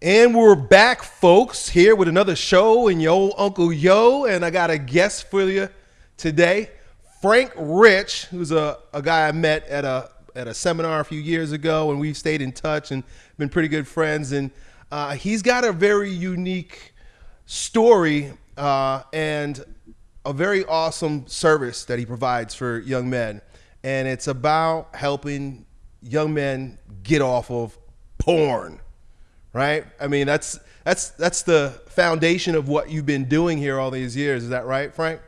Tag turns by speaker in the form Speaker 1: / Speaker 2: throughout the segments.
Speaker 1: And we're back, folks, here with another show in your old Uncle Yo. And I got a guest for you today, Frank Rich, who's a, a guy I met at a at a seminar a few years ago, and we've stayed in touch and been pretty good friends. And uh, he's got a very unique story uh, and a very awesome service that he provides for young men. And it's about helping young men get off of porn right? I mean, that's that's that's the foundation of what you've been doing here all these years. Is that right, Frank?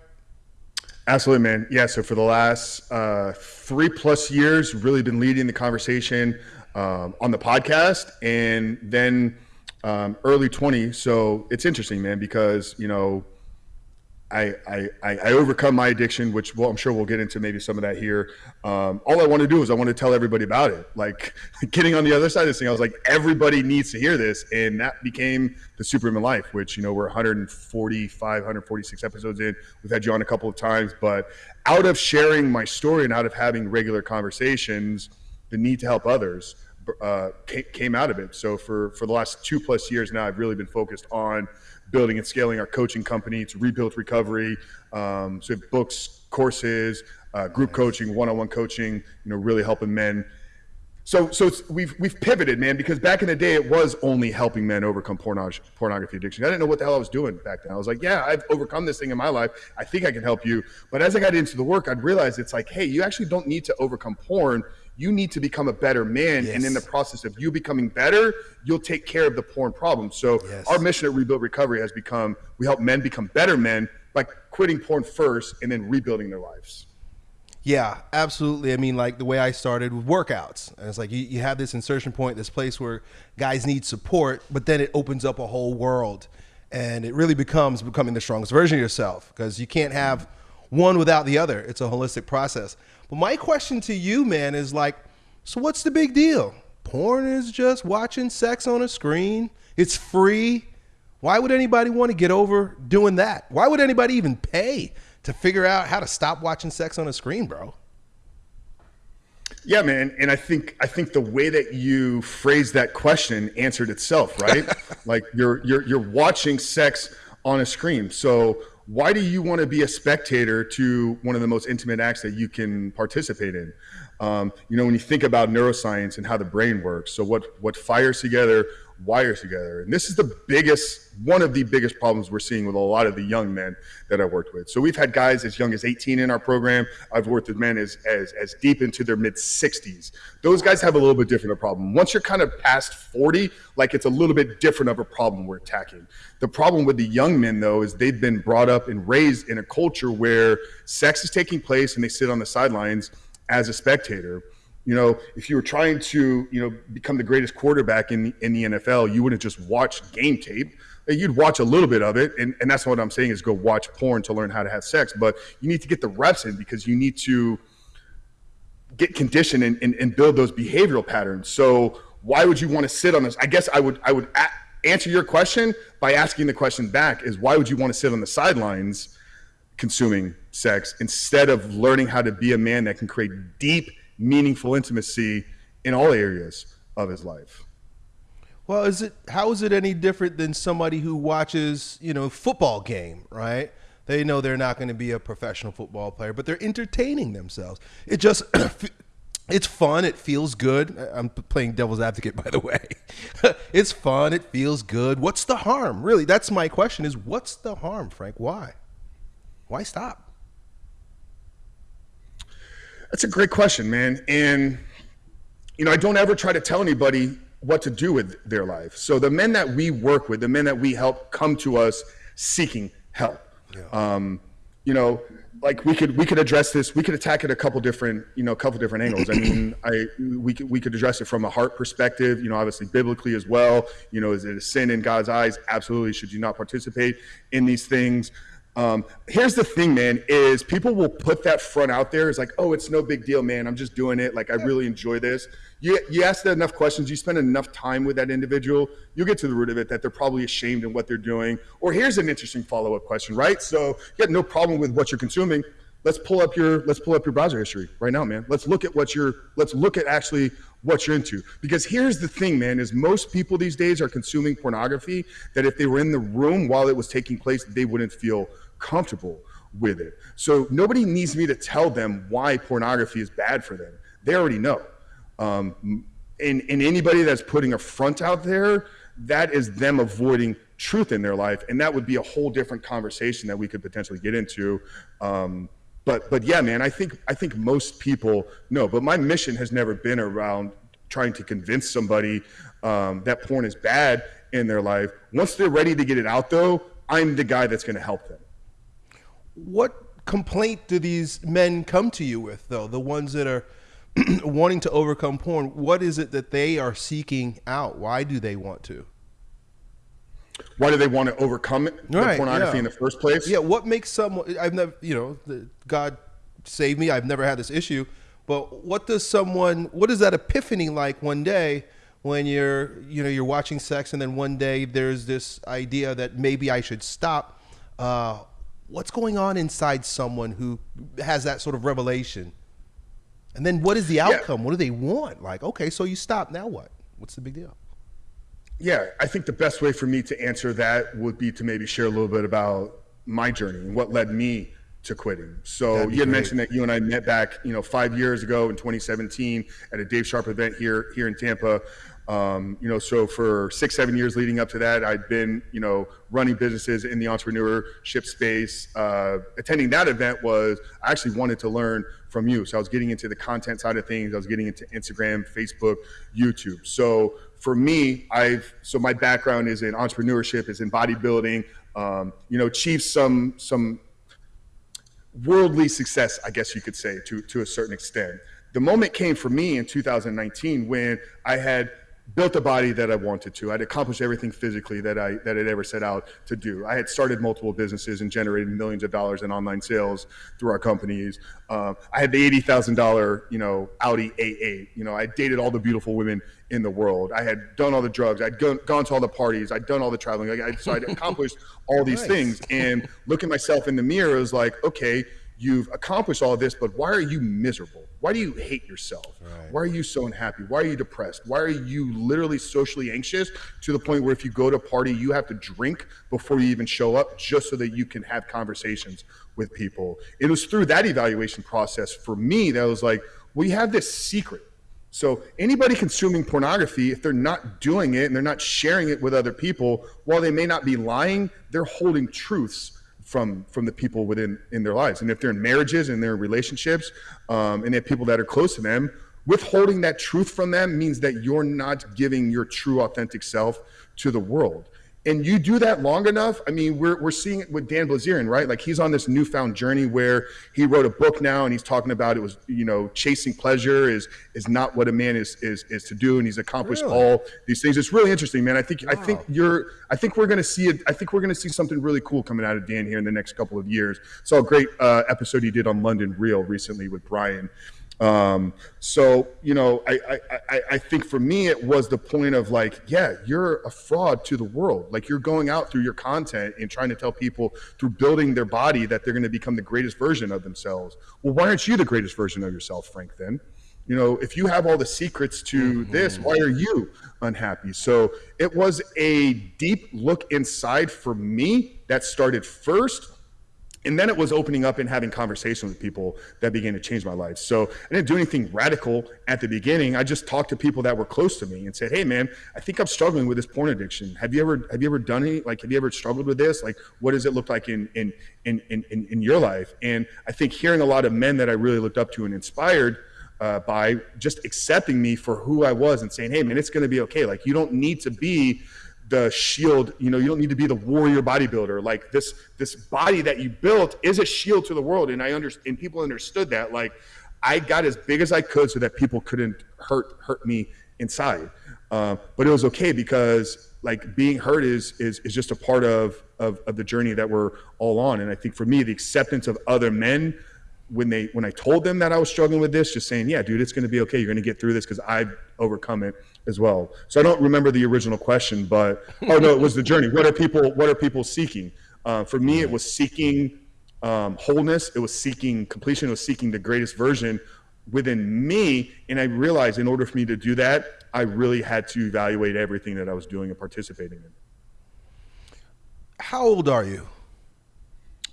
Speaker 2: Absolutely, man. Yeah. So for the last uh, three plus years, really been leading the conversation um, on the podcast, and then um, early 20. So it's interesting, man, because you know I, I, I overcome my addiction, which well, I'm sure we'll get into maybe some of that here. Um, all I want to do is I want to tell everybody about it. Like getting on the other side of this thing, I was like, everybody needs to hear this. And that became the Superhuman Life, which, you know, we're 145, 146 episodes in. We've had you on a couple of times, but out of sharing my story and out of having regular conversations, the need to help others uh, came out of it. So for, for the last two plus years now, I've really been focused on – building and scaling our coaching company to rebuild recovery. Um, so books, courses, uh, group coaching, one-on-one coaching. You know, really helping men. So, so we've we've pivoted, man, because back in the day it was only helping men overcome pornography, pornography addiction. I didn't know what the hell I was doing back then. I was like, yeah, I've overcome this thing in my life. I think I can help you. But as I got into the work, I'd realize it's like, hey, you actually don't need to overcome porn you need to become a better man. Yes. And in the process of you becoming better, you'll take care of the porn problem. So yes. our mission at Rebuild Recovery has become we help men become better men by quitting porn first and then rebuilding their lives.
Speaker 1: Yeah, absolutely. I mean, like the way I started with workouts. And it's like you, you have this insertion point, this place where guys need support, but then it opens up a whole world. And it really becomes becoming the strongest version of yourself because you can't have one without the other. It's a holistic process. But my question to you, man, is like, so what's the big deal? Porn is just watching sex on a screen. It's free. Why would anybody want to get over doing that? Why would anybody even pay to figure out how to stop watching sex on a screen, bro?
Speaker 2: Yeah, man, and I think I think the way that you phrased that question answered itself, right? like you're you're you're watching sex on a screen. So why do you want to be a spectator to one of the most intimate acts that you can participate in? Um, you know, when you think about neuroscience and how the brain works, so what what fires together wires together, and this is the biggest one of the biggest problems we're seeing with a lot of the young men that I worked with. So we've had guys as young as 18 in our program. I've worked with men as as, as deep into their mid 60s. Those guys have a little bit different a problem. Once you're kind of past 40, like it's a little bit different of a problem we're attacking. The problem with the young men though is they've been brought up and raised in a culture where sex is taking place and they sit on the sidelines as a spectator. You know, if you were trying to, you know, become the greatest quarterback in the, in the NFL, you wouldn't just watch game tape. You'd watch a little bit of it, and, and that's what I'm saying is go watch porn to learn how to have sex. But you need to get the reps in because you need to get conditioned and, and, and build those behavioral patterns. So why would you want to sit on this? I guess I would I would a- answer your question by asking the question back: Is why would you want to sit on the sidelines? consuming sex instead of learning how to be a man that can create deep, meaningful intimacy in all areas of his life.
Speaker 1: Well, is it how is it any different than somebody who watches, you know, football game, right? They know they're not going to be a professional football player, but they're entertaining themselves. It just it's fun, it feels good. I'm playing devil's advocate by the way. it's fun, it feels good. What's the harm? Really, that's my question is what's the harm, Frank? Why? why stop?
Speaker 2: That's a great question, man. And, you know, I don't ever try to tell anybody what to do with their life. So the men that we work with, the men that we help come to us seeking help. Yeah. Um, you know, like we could we could address this. We could attack it a couple different you know a couple different angles. I mean, I we could we could address it from a heart perspective. You know, obviously biblically as well. You know, is it a sin in God's eyes? Absolutely. Should you not participate in these things? Um, here's the thing, man, is people will put that front out there. It's like, oh, it's no big deal, man. I'm just doing it. Like, I really enjoy this. You, you ask enough questions, you spend enough time with that individual, you'll get to the root of it that they're probably ashamed in what they're doing. Or here's an interesting follow up question, right? So you got no problem with what you're consuming. let's pull up your let's pull up your browser history right now, man. Let's look at what you're let's look at actually what you're into. Because here's the thing, man, is most people these days are consuming pornography that if they were in the room while it was taking place, they wouldn't feel comfortable with it. So nobody needs me to tell them why pornography is bad for them. They already know. Um, and, and anybody that's putting a front out there, that is them avoiding truth in their life. And that would be a whole different conversation that we could potentially get into. Um, but but yeah, man, I think I think most people know. But my mission has never been around trying to convince somebody um, that porn is bad in their life. Once they're ready to get it out, though, I'm the guy that's going to help them.
Speaker 1: What complaint do these men come to you with, though? The ones that are wanting to overcome porn, what is it that they are seeking out? Why do they want to?
Speaker 2: Why do they want to overcome it, right, the pornography yeah. in the first place?
Speaker 1: Yeah, what makes someone? I've never, you know, God save me. I've never had this issue, but what does someone? What is that epiphany like one day when you're, you know, you're watching sex, and then one day there's this idea that maybe I should stop. Uh, what's going on inside someone who has that sort of revelation? And then what is the outcome? Yeah. What do they want? Like, okay, so you stop. Now what? What's the big deal?
Speaker 2: Yeah, I think the best way for me to answer that would be to maybe share a little bit about my journey and what led me to quitting. So you had great. mentioned that you and I met back, you know, five years ago in 2017 at a Dave Sharpe event here here in Tampa. Um, you know, so for six, seven years leading up to that, I'd been, you know, running businesses in the entrepreneurship space. Uh, attending that event was I actually wanted to learn from you. So I was getting into the content side of things. I was getting into Instagram, Facebook, YouTube. So for me, I've so my background is in entrepreneurship, is in bodybuilding. Um, you know, achieved some some worldly success, I guess you could say, to to a certain extent. The moment came for me in 2019 when I had built a body that I wanted to. I'd accomplished everything physically that I that I'd ever set out to do. I had started multiple businesses and generated millions of dollars in online sales through our companies. Um, I had the eighty thousand dollar, you know, Audi A8. You know, I dated all the beautiful women in the world. I had done all the drugs. I'd gone, gone to all the parties. I'd done all the traveling. Like I, so I'd accomplished all these nice. things. And looking myself in the mirror was like, okay, you've accomplished all this, but why are you miserable? Why do you hate yourself? Right. Why are you so unhappy? Why are you depressed? Why are you literally socially anxious to the point where if you go to a party, you have to drink before you even show up just so that you can have conversations with people? It was through that evaluation process for me that was like, we have this secret. So anybody consuming pornography, if they're not doing it and they're not sharing it with other people, while they may not be lying, they're holding truths from from the people within in their lives. And if they're in marriages and they're in relationships, um, and they have people that are close to them, withholding that truth from them means that you're not giving your true authentic self to the world and you do that long enough i mean we're, we're seeing it with dan bilzerian right? Like he's on this newfound journey where he wrote a book now and he's talking about it was you know chasing pleasure is is not what a man is is is to do and he's accomplished really? all these things. It's really interesting man. I think wow. i think you're i think we're going to see it i think we're going to see something really cool coming out of dan here in the next couple of years. Saw a great uh, episode he did on london real recently with brian um, so you know, I, I I think for me it was the point of like, yeah, you're a fraud to the world. Like you're going out through your content and trying to tell people through building their body that they're going to become the greatest version of themselves. Well, why aren't you the greatest version of yourself, Frank? Then, you know, if you have all the secrets to mm-hmm. this, why are you unhappy? So it was a deep look inside for me that started first and then it was opening up and having conversations with people that began to change my life. So I didn't do anything radical at the beginning. I just talked to people that were close to me and said, "Hey, man, I think I'm struggling with this porn addiction. Have you ever have you ever done any like have you ever struggled with this? Like, what does it look like in in in in in your life?" And I think hearing a lot of men that I really looked up to and inspired. Uh, by just accepting me for who I was and saying, "Hey, man, it's going to be okay. Like, you don't need to be the shield you know you don't need to be the warrior bodybuilder. Like this this body that you built is a shield to the world. And i understand and people understood that like i got as big as i could so that people couldn't hurt hurt me inside. Uh, but it was okay because like being hurt is is is just a part of, of of the journey that we're all on. And i think for me the acceptance of other men when they when I told them that I was struggling with this, just saying, "Yeah, dude, it's going to be okay. You're going to get through this because I've overcome it as well." So I don't remember the original question, but oh no, it was the journey. What are people What are people seeking? Uh, for me, it was seeking um, wholeness. It was seeking completion. It was seeking the greatest version within me. And I realized in order for me to do that, I really had to evaluate everything that I was doing and participating in.
Speaker 1: How old are you?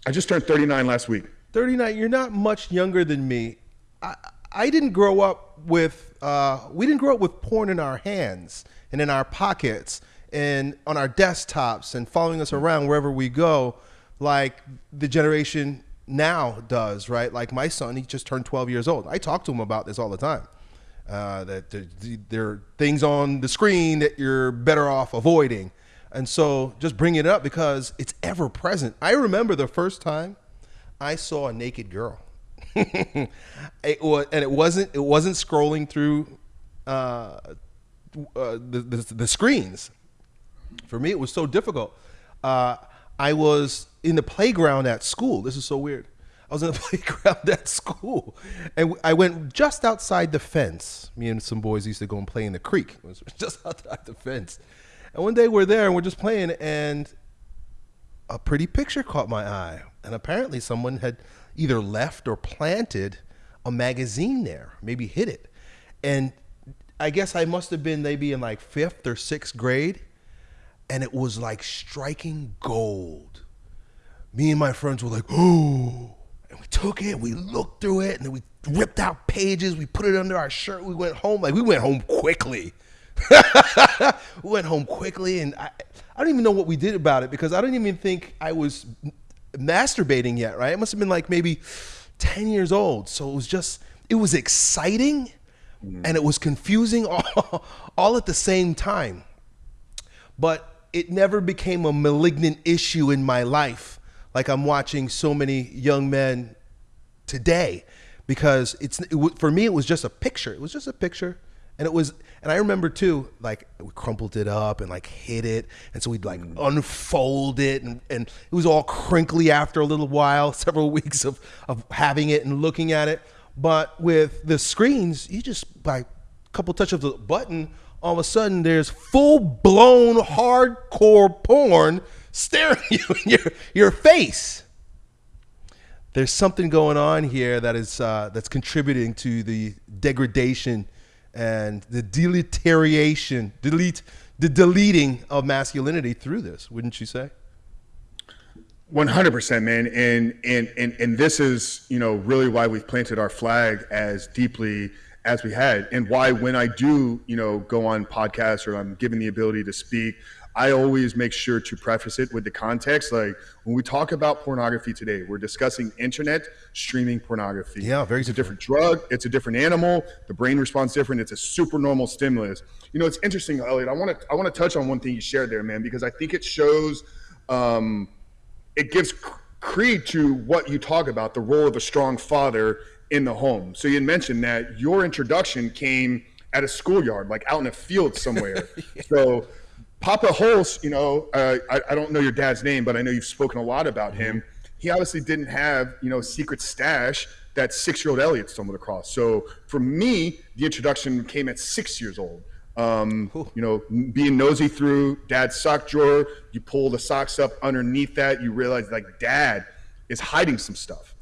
Speaker 2: I just turned 39 last week.
Speaker 1: 39. You're not much younger than me. I, I didn't grow up with, uh, we didn't grow up with porn in our hands and in our pockets and on our desktops and following us around wherever we go, like the generation now does, right? Like my son, he just turned 12 years old. I talk to him about this all the time. Uh, that there, there are things on the screen that you're better off avoiding. And so just bring it up because it's ever present. I remember the first time I saw a naked girl. it was, and it wasn't it wasn't scrolling through uh, uh, the, the, the screens. For me, it was so difficult. Uh, I was in the playground at school. This is so weird. I was in the playground at school, and I went just outside the fence. Me and some boys used to go and play in the creek. It was just outside the fence. And one day we're there and we're just playing, and a pretty picture caught my eye. And apparently, someone had either left or planted a magazine there, maybe hid it. And I guess I must have been maybe in like fifth or sixth grade and it was like striking gold. Me and my friends were like, oh, and we took it, we looked through it, and then we ripped out pages, we put it under our shirt, we went home. Like we went home quickly. we went home quickly, and I, I don't even know what we did about it because I don't even think I was masturbating yet, right? It must have been like maybe 10 years old. So it was just, it was exciting mm-hmm. and it was confusing all, all at the same time. But it never became a malignant issue in my life like I'm watching so many young men today because it's it, for me it was just a picture it was just a picture and it was and I remember too like we crumpled it up and like hid it. And so we'd like unfold it. And, and it was all crinkly after a little while several weeks of of having it and looking at it. But with the screens you just by a couple touch of the button all of a sudden there's full blown hardcore porn staring you in your, your face. There's something going on here that is uh, that's contributing to the degradation and the deleteriation, delete the deleting of masculinity through this, wouldn't you say?
Speaker 2: 100% man and and and and this is you know really why we've planted our flag as deeply as we had and why when i do you know go on podcasts or i'm given the ability to speak i always make sure to preface it with the context. Like when we talk about pornography today we're discussing internet streaming pornography.
Speaker 1: Yeah very
Speaker 2: it's a different drug. It's a different animal. The brain responds different. It's a super normal stimulus. You know it's interesting elliot. I want to i want to touch on one thing you shared there man because i think it shows um, it gives creed to what you talk about the role of a strong father in the home. So you mentioned that your introduction came at a schoolyard, like out in a field somewhere. yeah. So Papa Hulse, you know, uh, I, I, don't know your dad's name, but I know you've spoken a lot about him. He obviously didn't have, you know, a secret stash that six-year-old Elliot stumbled across. So for me, the introduction came at six years old. Um, you know, being nosy through dad's sock drawer, you pull the socks up underneath that, you realize like dad is hiding some stuff.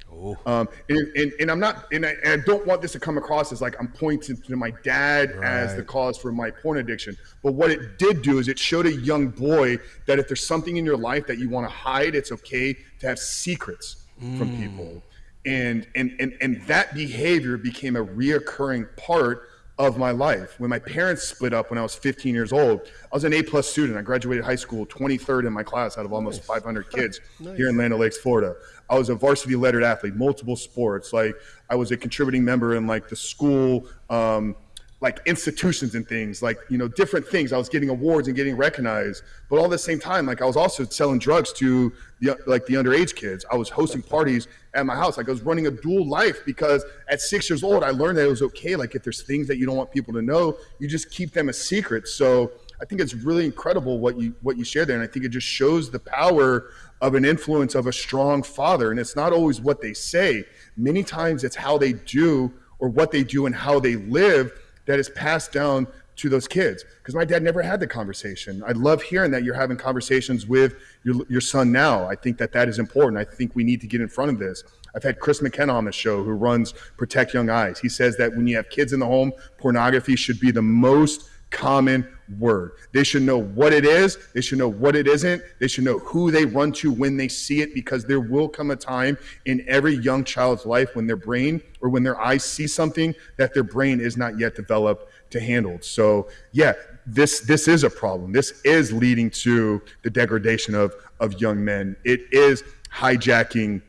Speaker 2: Um, and, and, and, I'm not, and I, and I, don't want this to come across as like I'm pointing to my dad right. as the cause for my porn addiction. But what it did do is it showed a young boy that if there's something in your life that you want to hide, it's okay to have secrets mm. from people. And, and, and, and that behavior became a reoccurring part of my life. When my parents split up when I was 15 years old, I was an A plus student. I graduated high school 23rd in my class out of almost nice. 500 kids nice. here in Land Lakes, Florida. I was a varsity lettered athlete, multiple sports. Like I was a contributing member in like the school um, like institutions and things like you know different things i was getting awards and getting recognized but all at the same time like i was also selling drugs to the like the underage kids i was hosting parties at my house. Like i was running a dual life because at six years old i learned that it was okay. Like if there's things that you don't want people to know you just keep them a secret. So i think it's really incredible what you what you share there. And i think it just shows the power of an influence of a strong father. And it's not always what they say. Many times it's how they do or what they do and how they live that is passed down to those kids because my dad never had the conversation. I love hearing that you're having conversations with your, your son now. I think that that is important. I think we need to get in front of this. I've had Chris McKenna on the show who runs Protect Young Eyes. He says that when you have kids in the home, pornography should be the most common word. They should know what it is. They should know what it isn't. They should know who they run to when they see it because there will come a time in every young child's life when their brain or when their eyes see something that their brain is not yet developed to handle. So, yeah, this this is a problem. This is leading to the degradation of of young men. It is hijacking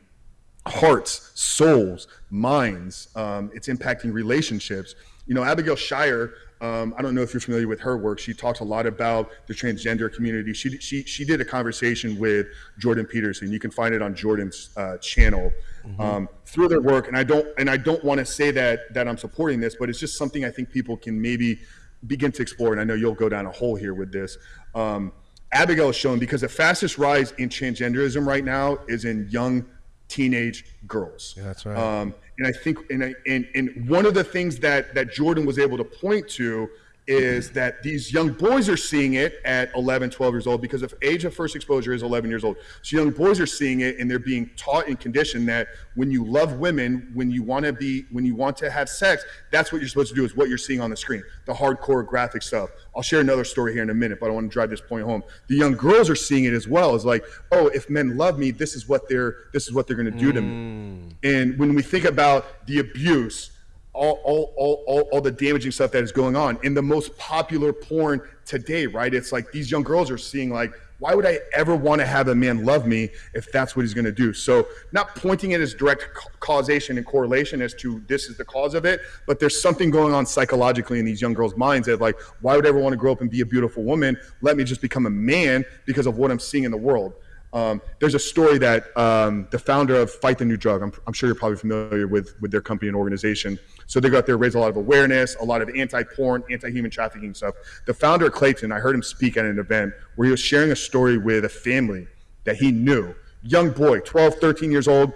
Speaker 2: hearts, souls, minds. Um, it's impacting relationships. You know, Abigail Shrier um, I don't know if you're familiar with her work. She talks a lot about the transgender community. She, she, she did a conversation with Jordan Peterson. You can find it on Jordan's uh, channel mm-hmm. um, through their work. And I don't and I don't want to say that that I'm supporting this, but it's just something I think people can maybe begin to explore. And I know you'll go down a hole here with this. Um, Abigail is shown because the fastest rise in transgenderism right now is in young teenage girls.
Speaker 1: Yeah, that's right.
Speaker 2: Um, and I think, and, I, and, and one of the things that, that Jordan was able to point to is that these young boys are seeing it at 11, 12 years old because of age of first exposure is 11 years old. So young boys are seeing it and they're being taught and conditioned that when you love women, when you want to be, when you want to have sex, that's what you're supposed to do is what you're seeing on the screen, the hardcore graphic stuff. I'll share another story here in a minute, but I want to drive this point home. The young girls are seeing it as well. It's like, oh, if men love me, this is what they're, this is what they're going to do mm. to me. Mm. And when we think about the abuse, all, all, all, all, all the damaging stuff that is going on in the most popular porn today, right? It's like these young girls are seeing like, why would I ever want to have a man love me if that's what he's going to do? So, not pointing it as direct causation and correlation as to this is the cause of it, but there's something going on psychologically in these young girls' minds that, like, why would I ever want to grow up and be a beautiful woman? Let me just become a man because of what I'm seeing in the world. Um, there's a story that um, the founder of Fight the New Drug, I'm, I'm, sure you're probably familiar with, with their company and organization. So they go out there, raise a lot of awareness, a lot of anti-porn, anti-human trafficking stuff. The founder of Clayton, I heard him speak at an event where he was sharing a story with a family that he knew. Young boy, 12, 13 years old,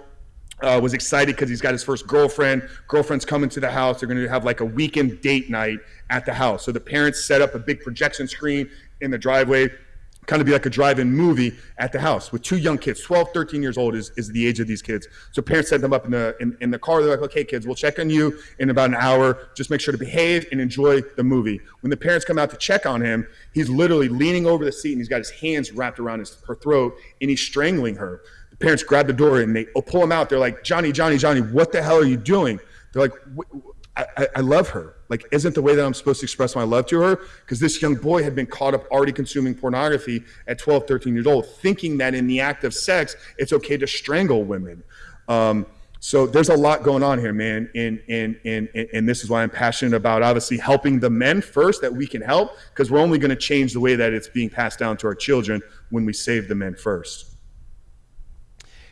Speaker 2: uh, was excited because he's got his first girlfriend. Girlfriend's coming to the house. They're going to have like a weekend date night at the house. So the parents set up a big projection screen in the driveway kind of be like a drive-in movie at the house with two young kids. 12 13 years old is, is the age of these kids. So parents set them up in the in, in the car. They're like okay kids we'll check on you in about an hour. Just make sure to behave and enjoy the movie. When the parents come out to check on him he's literally leaning over the seat and he's got his hands wrapped around his, her throat and he's strangling her. The parents grab the door and they oh, pull him out. They're like johnny johnny johnny what the hell are you doing? They're like I, I, love her. Like, isn't the way that I'm supposed to express my love to her? Because this young boy had been caught up already consuming pornography at 12, 13 years old, thinking that in the act of sex, it's okay to strangle women. Um, so there's a lot going on here, man. And, and, and, and this is why I'm passionate about obviously helping the men first that we can help, because we're only going to change the way that it's being passed down to our children when we save the men first.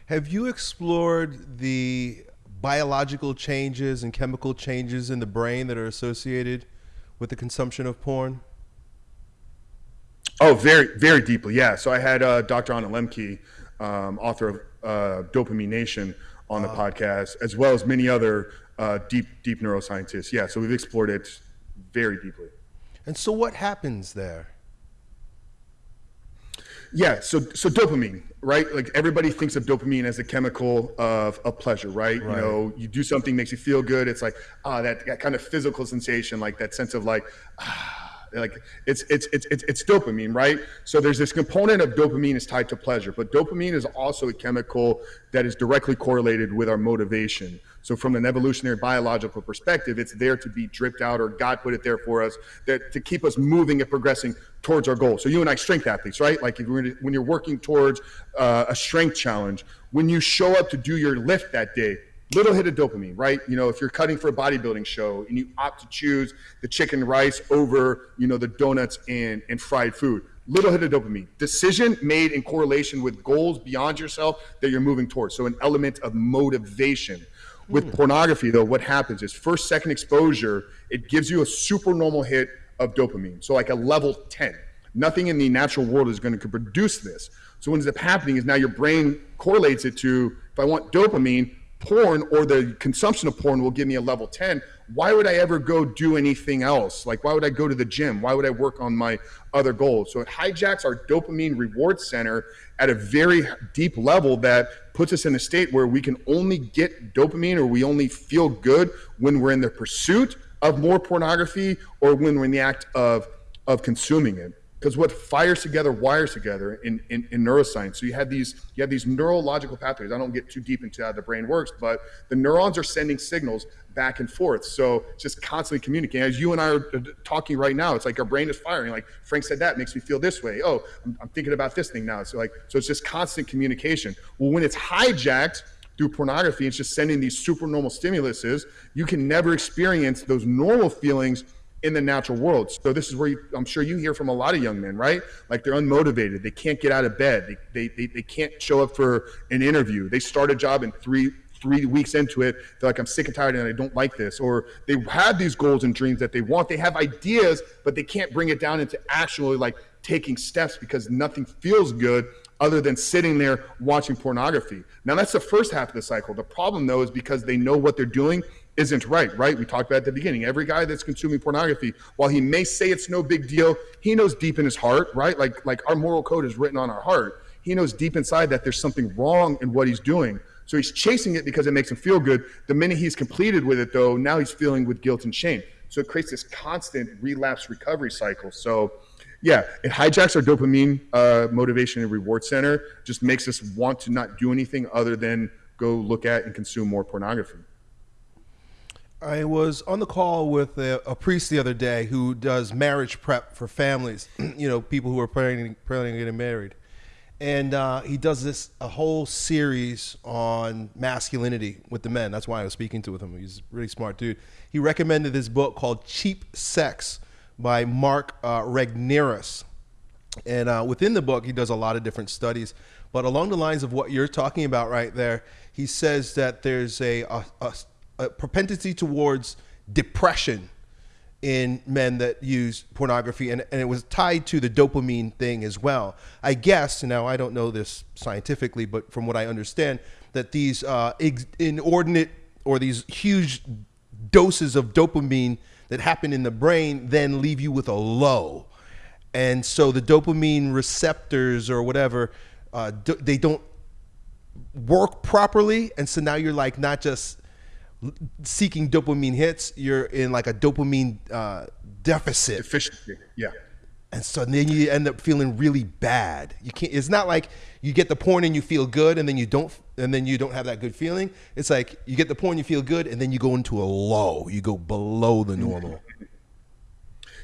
Speaker 1: Have you explored the biological changes and chemical changes in the brain that are associated with the consumption of porn?
Speaker 2: Oh, very, very deeply. Yeah. So I had uh, Dr. Anna Lembke, um, author of uh, Dopamine Nation, on the uh, podcast, as well as many other uh, deep, deep neuroscientists. Yeah. So we've explored it very deeply.
Speaker 1: And so, what happens there?
Speaker 2: Yeah, so so dopamine, right? Like everybody thinks of dopamine as a chemical of, of pleasure, right? right? You know, you do something makes you feel good. It's like ah, that, that kind of physical sensation, like that sense of like ah, like it's, it's it's it's it's dopamine right? So there's this component of dopamine is tied to pleasure but dopamine is also a chemical that is directly correlated with our motivation. So from an evolutionary biological perspective it's there to be dripped out or god put it there for us that to keep us moving and progressing towards our goal. So you and i strength athletes right? Like if you're, when you're working towards uh, a strength challenge when you show up to do your lift that day little hit of dopamine, right? You know, if you're cutting for a bodybuilding show and you opt to choose the chicken rice over, you know, the donuts and, and fried food, little hit of dopamine. Decision made in correlation with goals beyond yourself that you're moving towards. So an element of motivation. With mm. pornography, though, what happens is first, second exposure, it gives you a super normal hit of dopamine. So like a level 10. Nothing in the natural world is going to produce this. So what ends up happening is now your brain correlates it to if I want dopamine, porn or the consumption of porn will give me a level 10 why would i ever go do anything else? Like why would i go to the gym? Why would i work on my other goals? So it hijacks our dopamine reward center at a very deep level that puts us in a state where we can only get dopamine or we only feel good when we're in the pursuit of more pornography or when we're in the act of of consuming it because what fires together wires together in, in, in, neuroscience. So you have these you have these neurological pathways. I don't get too deep into how the brain works but the neurons are sending signals back and forth. So just constantly communicating. As you and i are talking right now it's like our brain is firing. Like frank said that makes me feel this way. Oh i'm, I'm thinking about this thing now. So like so it's just constant communication. Well when it's hijacked through pornography it's just sending these super normal stimuluses. You can never experience those normal feelings in the natural world. So this is where you, I'm sure you hear from a lot of young men, right? Like they're unmotivated. They can't get out of bed. They, they, they, they can't show up for an interview. They start a job in three, three weeks into it. They're like, I'm sick and tired and I don't like this. Or they have these goals and dreams that they want. They have ideas, but they can't bring it down into actually like taking steps because nothing feels good other than sitting there watching pornography. Now that's the first half of the cycle. The problem though is because they know what they're doing isn't right, right? We talked about at the beginning. Every guy that's consuming pornography, while he may say it's no big deal, he knows deep in his heart, right? Like like our moral code is written on our heart. He knows deep inside that there's something wrong in what he's doing. So he's chasing it because it makes him feel good. The minute he's completed with it though, now he's feeling with guilt and shame. So it creates this constant relapse recovery cycle. So yeah, it hijacks our dopamine uh, motivation and reward center, just makes us want to not do anything other than go look at and consume more pornography.
Speaker 1: I was on the call with a, a, priest the other day who does marriage prep for families, you know, people who are planning, planning getting married. And uh, he does this a whole series on masculinity with the men. That's why I was speaking to with him. He's a really smart dude. He recommended this book called Cheap Sex by Mark uh, Regnerus. And uh, within the book, he does a lot of different studies. But along the lines of what you're talking about right there, he says that there's a, a, a a propensity towards depression in men that use pornography and, and it was tied to the dopamine thing as well. I guess now i don't know this scientifically but from what i understand that these uh, inordinate or these huge doses of dopamine that happen in the brain then leave you with a low. And so the dopamine receptors or whatever uh, they don't work properly and so now you're like not just seeking dopamine hits, you're in like a dopamine uh, deficit.
Speaker 2: Deficiency, yeah.
Speaker 1: And so then you end up feeling really bad. You can't. It's not like you get the porn and you feel good, and then you don't, and then you don't have that good feeling. It's like you get the porn, you feel good, and then you go into a low. You go below the normal.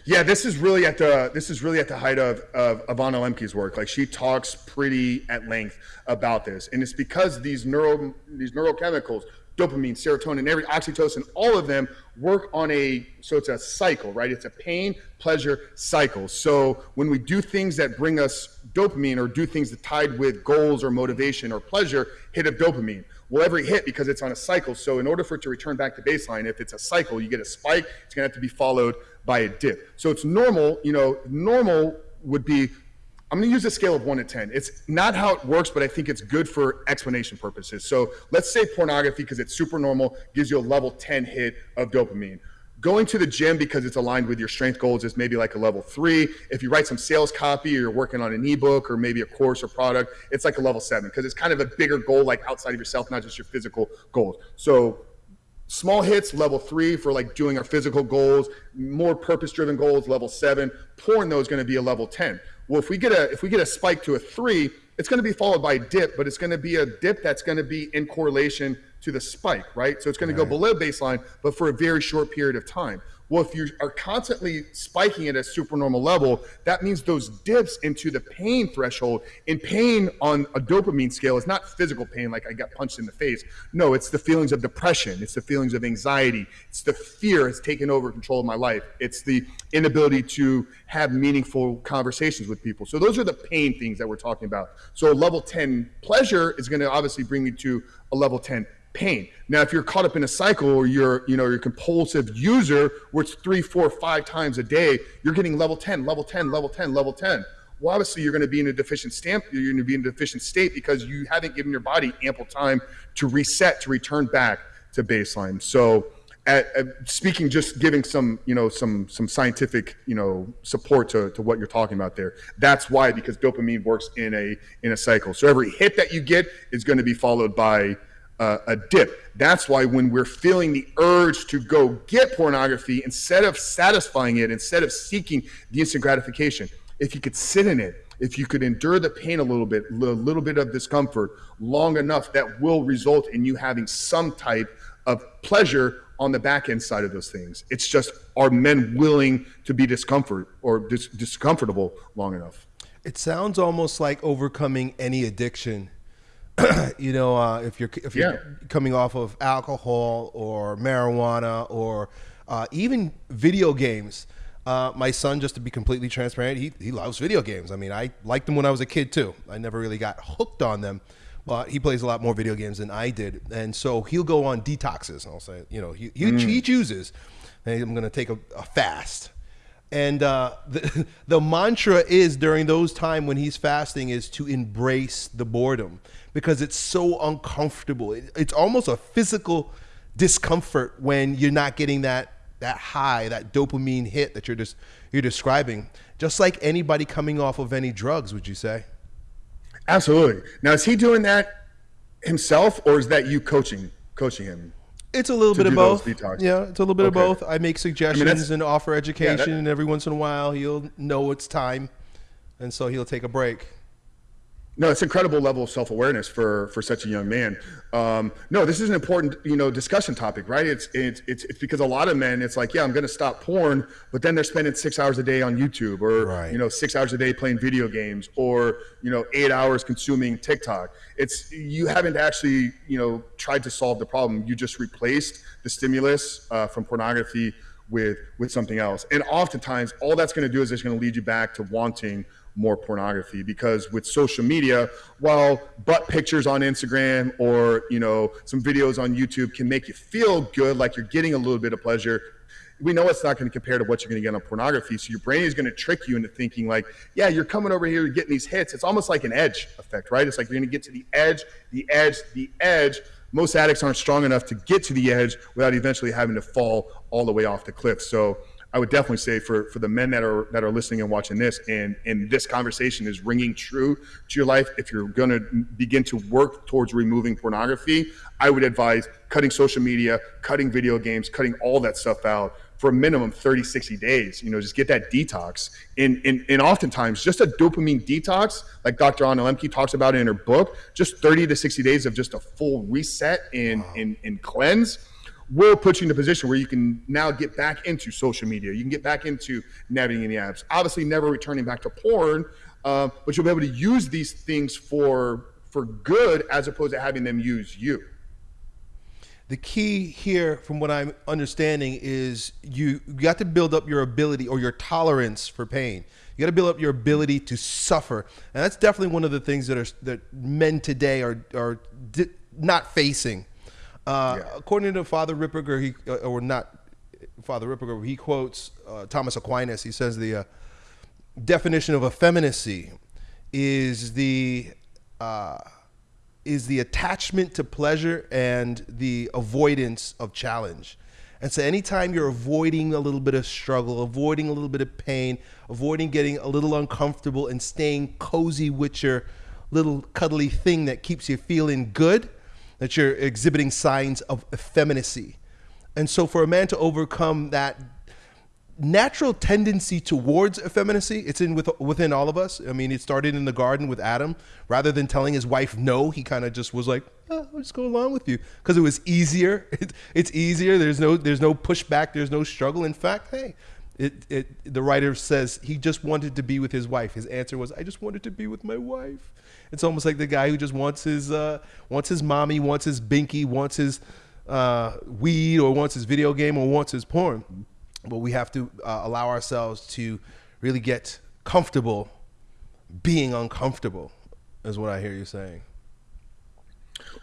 Speaker 2: Yeah, this is really at the this is really at the height of of Ivana Lembke's work. Like she talks pretty at length about this, and it's because these neuro these neurochemicals dopamine, serotonin, every oxytocin, all of them work on a so it's a cycle, right? It's a pain pleasure cycle. So when we do things that bring us dopamine or do things that tied with goals or motivation or pleasure, hit of dopamine. Well, every hit because it's on a cycle. So in order for it to return back to baseline, if it's a cycle, you get a spike, it's gonna have to be followed by a dip. So it's normal, you know, normal would be I'm going to use a scale of one to 10. It's not how it works, but I think it's good for explanation purposes. So let's say pornography, because it's super normal, gives you a level 10 hit of dopamine. Going to the gym because it's aligned with your strength goals is maybe like a level three. If you write some sales copy or you're working on an ebook or maybe a course or product, it's like a level seven because it's kind of a bigger goal, like outside of yourself, not just your physical goals. So small hits level three for like doing our physical goals more purpose driven goals level seven porn though is going to be a level 10 well, if we get a if we get a spike to a three, it's going to be followed by a dip, but it's going to be a dip that's going to be in correlation to the spike, right? So it's going to go below baseline, but for a very short period of time. Well, if you are constantly spiking at a supernormal level, that means those dips into the pain threshold. In pain on a dopamine scale is not physical pain, like I got punched in the face. No, it's the feelings of depression. It's the feelings of anxiety. It's the fear has taken over control of my life. It's the inability to have meaningful conversations with people. So those are the pain things that we're talking about. So level 10 pleasure is going to obviously bring me to a level 10 pain. Now, if you're caught up in a cycle or you're, you know, you're a compulsive user where it's three, four, five times a day, you're getting level 10, level 10, level 10, level 10. well, obviously you're going to be in a deficient stamp. You're going to be in a deficient state because you haven't given your body ample time to reset, to return back to baseline. So, at, at speaking, just giving some, you know, some some scientific, you know, support to, to what you're talking about there. That's why because dopamine works in a in a cycle. So every hit that you get is going to be followed by uh, a dip. That's why when we're feeling the urge to go get pornography, instead of satisfying it, instead of seeking the instant gratification, if you could sit in it, if you could endure the pain a little bit, a little bit of discomfort long enough, that will result in you having some type of pleasure on the back end side of those things. It's just are men willing to be discomfort or dis- discomfortable long enough?
Speaker 1: It sounds almost like overcoming any addiction you know, uh, if you're if you're yeah. coming off of alcohol or marijuana or uh, even video games. Uh, my son, just to be completely transparent, he, he loves video games. I mean, I liked them when I was a kid too. I never really got hooked on them, but he plays a lot more video games than I did. And so he'll go on detoxes. I'll say, you know, he, he, mm. he chooses, hey, I'm going to take a, a fast. And uh, the, the mantra is during those time when he's fasting is to embrace the boredom because it's so uncomfortable. It, it's almost a physical discomfort when you're not getting that that high, that dopamine hit that you're just you're describing. Just like anybody coming off of any drugs, would you say?
Speaker 2: Absolutely. Now, is he doing that himself, or is that you coaching coaching him?
Speaker 1: It's a little bit of both. Yeah, it's a little bit okay. of both. I make suggestions I mean, and offer education, yeah, that, and every once in a while he'll know it's time, and so he'll take a break.
Speaker 2: No, it's incredible level of self awareness for for such a young man. Um, no, this is an important you know discussion topic, right? It's it's it's it's because a lot of men, it's like, yeah, I'm going to stop porn, but then they're spending six hours a day on YouTube, or right. you know, six hours a day playing video games, or you know, eight hours consuming TikTok. It's you haven't actually you know tried to solve the problem. You just replaced the stimulus uh, from pornography with with something else, and oftentimes all that's going to do is it's going to lead you back to wanting more pornography because with social media while butt pictures on instagram or you know some videos on youtube can make you feel good like you're getting a little bit of pleasure we know it's not going to compare to what you're going to get on pornography. So your brain is going to trick you into thinking like yeah you're coming over here you're getting these hits. It's almost like an edge effect right? It's like you're going to get to the edge the edge the edge. Most addicts aren't strong enough to get to the edge without eventually having to fall all the way off the cliff. So I would definitely say for for the men that are that are listening and watching this, and and this conversation is ringing true to your life. If you're going to begin to work towards removing pornography, I would advise cutting social media, cutting video games, cutting all that stuff out for a minimum 30 60 days you know just get that detox and, and, and oftentimes just a dopamine detox like dr anna lembke talks about in her book just 30 to 60 days of just a full reset and, wow. and, and cleanse will put you in a position where you can now get back into social media. You can get back into navigating the apps. Obviously, never returning back to porn, uh, but you'll be able to use these things for for good as opposed to having them use you.
Speaker 1: The key here, from what I'm understanding, is you, you got to build up your ability or your tolerance for pain. You got to build up your ability to suffer, and that's definitely one of the things that are that men today are are not facing uh, yeah. According to Father Ripperger, he uh, or not Father Ripperger, he quotes uh, Thomas Aquinas. He says the uh, definition of effeminacy is the uh, is the attachment to pleasure and the avoidance of challenge. And so, anytime you're avoiding a little bit of struggle, avoiding a little bit of pain, avoiding getting a little uncomfortable, and staying cozy with your little cuddly thing that keeps you feeling good, that you're exhibiting signs of effeminacy. And so, for a man to overcome that natural tendency towards effeminacy, it's in with, within all of us. I mean, it started in the garden with Adam. Rather than telling his wife no, he kind of just was like, oh, "I'll just go along with you," because it was easier. It, it's easier. There's no there's no pushback. There's no struggle. In fact, hey, it, it, the writer says he just wanted to be with his wife. His answer was, I just wanted to be with my wife. It's almost like the guy who just wants his uh, wants his mommy, wants his binky, wants his uh, weed, or wants his video game, or wants his porn. But we have to uh, allow ourselves to really get comfortable being uncomfortable. Is what I hear you saying.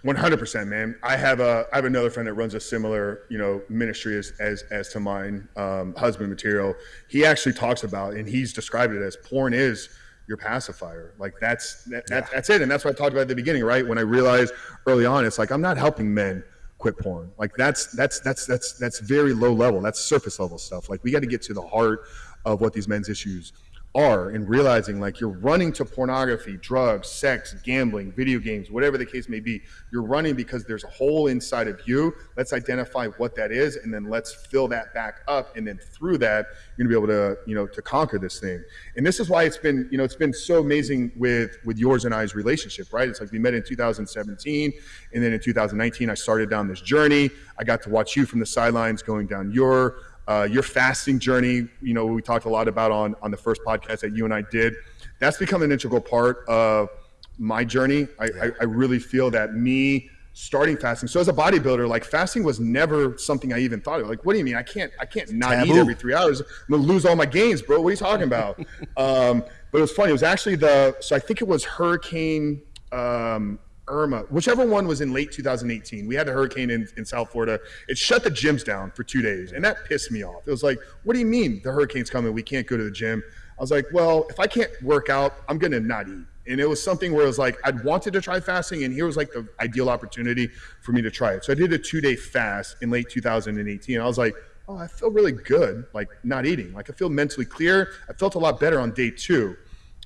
Speaker 2: One hundred percent, man. I have a I have another friend that runs a similar you know ministry as as, as to mine, um, husband material. He actually talks about and he's described it as porn is your pacifier. Like that's that, that, that's it, and that's what I talked about at the beginning, right? When I realized early on, it's like I'm not helping men quit porn. Like that's that's that's that's that's very low level. That's surface level stuff. Like we got to get to the heart of what these men's issues are and realizing like you're running to pornography, drugs, sex, gambling, video games, whatever the case may be. You're running because there's a hole inside of you. Let's identify what that is and then let's fill that back up and then through that you're going to be able to, you know, to conquer this thing. And this is why it's been, you know, it's been so amazing with with yours and I's relationship, right? It's like we met in 2017 and then in 2019 I started down this journey. I got to watch you from the sidelines going down your uh, your fasting journey, you know, we talked a lot about on on the first podcast that you and I did. That's become an integral part of my journey. I, I, I really feel that me starting fasting. So as a bodybuilder, like fasting was never something I even thought of. Like, what do you mean? I can't I can't not Taboo. eat every three hours. I'm gonna lose all my gains, bro. What are you talking about? um, but it was funny. It was actually the so I think it was Hurricane um, Irma, whichever one was in late 2018. We had a hurricane in, in South Florida. It shut the gyms down for two days, and that pissed me off. It was like, what do you mean the hurricane's coming? We can't go to the gym. I was like, well, if I can't work out, I'm going to not eat. And it was something where it was like, I'd wanted to try fasting, and here was like the ideal opportunity for me to try it. So I did a two day fast in late 2018. I was like, oh, I feel really good, like not eating. Like I feel mentally clear. I felt a lot better on day two.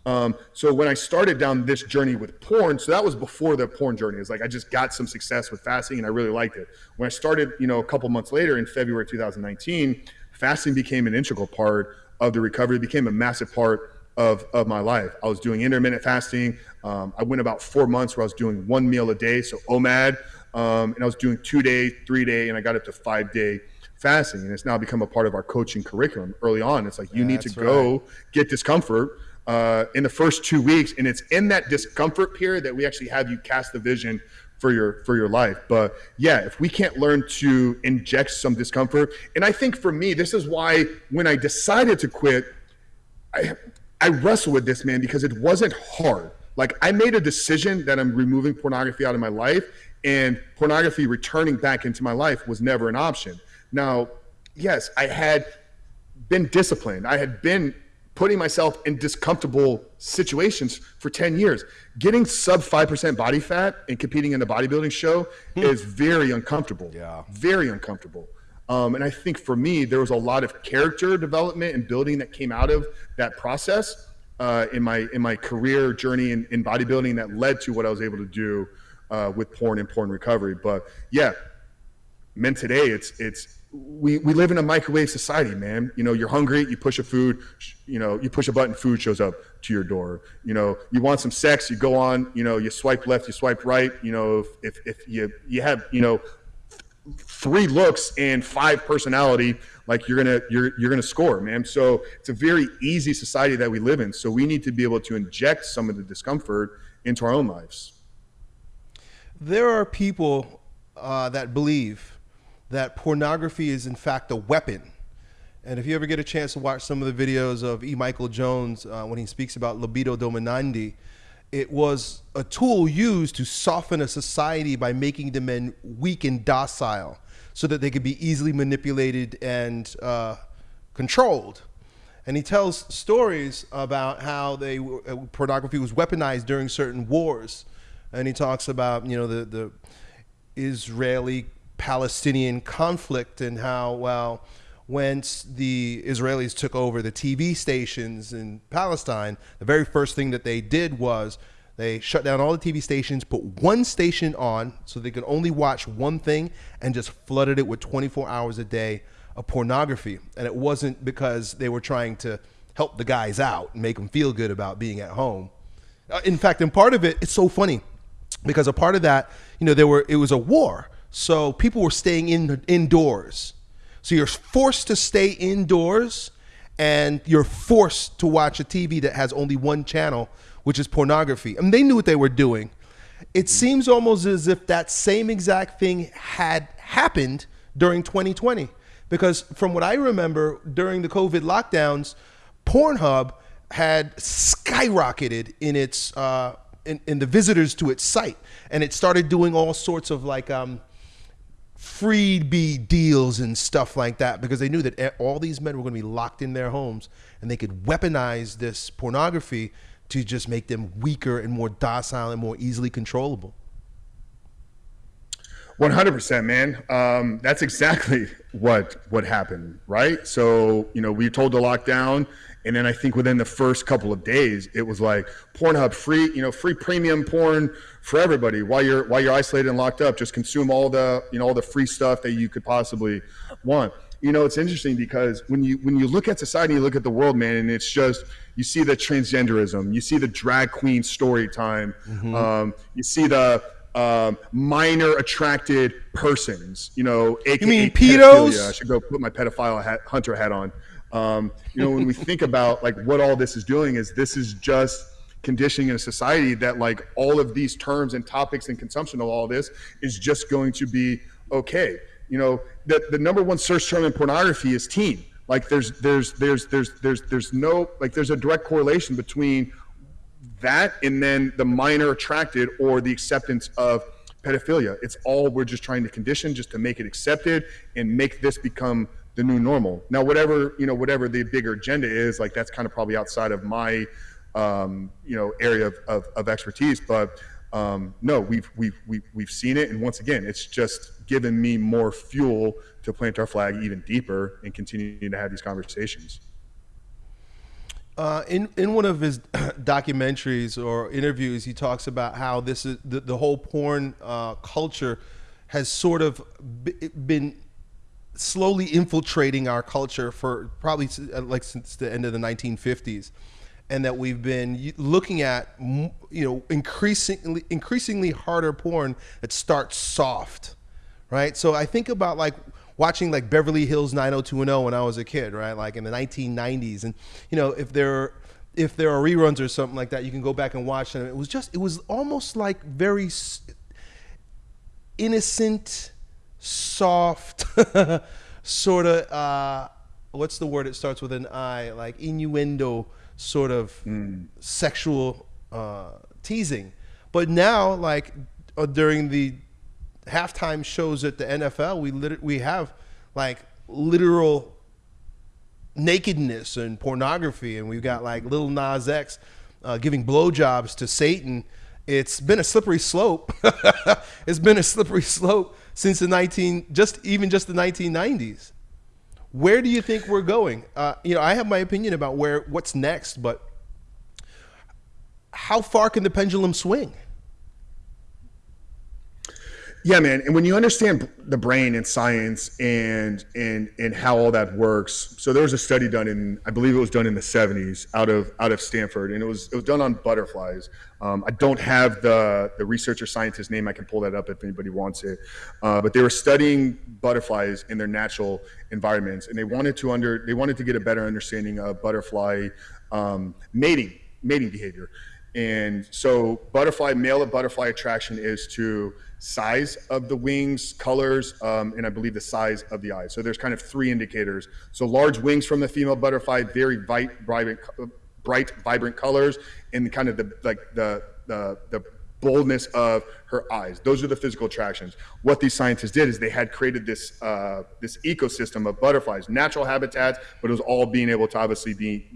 Speaker 2: Um, so when I started down this journey with porn, so that was before the porn journey. It's like I just got some success with fasting and I really liked it. When I started, you know, a couple months later in February 2019, fasting became an integral part of the recovery. It became a massive part of, of my life. I was doing intermittent fasting. Um, I went about four months where I was doing one meal a day, so OMAD, um, and I was doing two day, three day, and I got up to five day fasting. And it's now become a part of our coaching curriculum. Early on, it's like you need to go right. get discomfort uh, in the first two weeks, and it's in that discomfort period that we actually have you cast the vision for your for your life. But yeah, if we can't learn to inject some discomfort, and I think for me, this is why when I decided to quit, I I wrestled with this man because it wasn't hard. Like I made a decision that I'm removing pornography out of my life, and pornography returning back into my life was never an option. Now, yes, I had been disciplined. I had been putting myself in discomfortable situations for 10 years. Getting sub 5% body fat and competing in a bodybuilding show hmm. is very uncomfortable.
Speaker 1: Yeah.
Speaker 2: Very uncomfortable. Um, and I think for me, there was a lot of character development and building that came out of that process uh, in my in my career journey in, in, bodybuilding that led to what I was able to do uh, with porn and porn recovery. But yeah, men today, it's it's we, we live in a microwave society, man. You know, you're hungry, you push a food, you know, you push a button, food shows up to your door. You know, you want some sex, you go on, you know, you swipe left, you swipe right. You know, if, if, if you, you have, you know, three looks and five personality, like you're gonna you're you're gonna score, man. So it's a very easy society that we live in. So we need to be able to inject some of the discomfort into our own lives.
Speaker 1: There are people uh, that believe that pornography is in fact a weapon. And if you ever get a chance to watch some of the videos of E. Michael Jones uh, when he speaks about libido dominandi, it was a tool used to soften a society by making the men weak and docile so that they could be easily manipulated and uh, controlled. And he tells stories about how they uh, pornography was weaponized during certain wars. And he talks about, you know, the, the Israeli Palestinian conflict and how, well, once the Israelis took over the TV stations in Palestine, the very first thing that they did was they shut down all the TV stations, put one station on so they could only watch one thing, and just flooded it with 24 hours a day of pornography. And it wasn't because they were trying to help the guys out and make them feel good about being at home. Uh, in fact, in part of it, it's so funny because a part of that, you know, there were it was a war. So people were staying in indoors. So you're forced to stay indoors and you're forced to watch a TV that has only one channel, which is pornography. I mean, they knew what they were doing. It seems almost as if that same exact thing had happened during 2020. Because from what I remember, during the COVID lockdowns, Pornhub had skyrocketed in its uh, in, in the visitors to its site, and it started doing all sorts of like um, freebie deals and stuff like that because they knew that all these men were going to be locked in their homes and they could weaponize this pornography to just make them weaker and more docile and more easily controllable.
Speaker 2: 100% man. Um, that's exactly what what happened right? So you know we told to lock down and then i think within the first couple of days it was like pornhub free you know free premium porn for everybody while you're while you're isolated and locked up just consume all the you know all the free stuff that you could possibly want you know it's interesting because when you when you look at society you look at the world man and it's just you see the transgenderism you see the drag queen story time mm-hmm. um, you see the um, minor attracted persons, you know,
Speaker 1: AKA you mean pedos?
Speaker 2: I should go put my pedophile hat, hunter hat on. Um, you know, when we think about like what all this is doing is this is just conditioning in a society that like all of these terms and topics and consumption of all this is just going to be okay. You know, the, the number one search term in pornography is teen. Like there's there's there's there's there's there's no like there's a direct correlation between that and then the minor attracted or the acceptance of pedophilia. It's all we're just trying to condition just to make it accepted and make this become the new normal. Now, whatever you know, whatever the bigger agenda is, like that's kind of probably outside of my um, you know area of, of, of expertise. But um, no, we've we've we've we've seen it, and once again, it's just given me more fuel to plant our flag even deeper and continue to have these conversations.
Speaker 1: Uh, in in one of his documentaries or interviews, he talks about how this is the, the whole porn uh, culture has sort of been slowly infiltrating our culture for probably uh, like since the end of the 1950s and that we've been looking at you know increasingly increasingly harder porn that starts soft right so i think about like watching like Beverly Hills 90210 when I was a kid, right? Like in the 1990s. And, you know, if there if there are reruns or something like that, you can go back and watch them. It was just, it was almost like very innocent, soft, sort of, uh, what's the word? It starts with an I, like innuendo, sort of mm. sexual uh, teasing. But now, like uh, during the halftime shows at the NFL, we lit- we have like literal nakedness and pornography, and we've got like Lil Nas X uh, giving blowjobs to Satan. It's been a slippery slope. it's been a slippery slope since the 19, just even just the 1990s. Where do you think we're going? Uh, you know, I have my opinion about where what's next, but how far can the pendulum swing?
Speaker 2: Yeah, man. And when you understand the brain and science and and and how all that works, so there was a study done in, I believe it was done in the '70s, out of out of Stanford, and it was it was done on butterflies. Um, I don't have the the researcher scientist name. I can pull that up if anybody wants it. Uh, but they were studying butterflies in their natural environments, and they wanted to under they wanted to get a better understanding of butterfly um, mating mating behavior. And so, butterfly male of butterfly attraction is to size of the wings, colors, um, and I believe the size of the eyes. So there's kind of three indicators. So large wings from the female butterfly, very bright, vibrant, bright, vibrant colors, and kind of the like the the the boldness of her eyes. Those are the physical attractions. What these scientists did is they had created this uh, this ecosystem of butterflies, natural habitats, but it was all being able to obviously be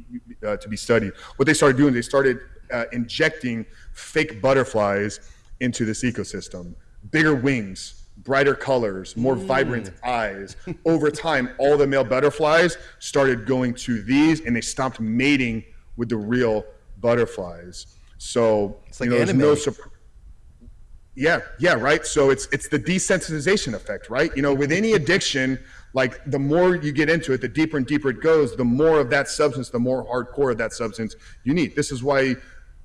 Speaker 2: uh, to be studied. What they started doing, they started uh, injecting fake butterflies into this ecosystem bigger wings, brighter colors, more mm. vibrant eyes. Over time, all the male butterflies started going to these and they stopped mating with the real butterflies. So, it's
Speaker 1: like you know, there's no surprise.
Speaker 2: Yeah, yeah, right. So it's it's the desensitization effect, right? You know, with any addiction, like the more you get into it, the deeper and deeper it goes, the more of that substance, the more hardcore of that substance you need. This is why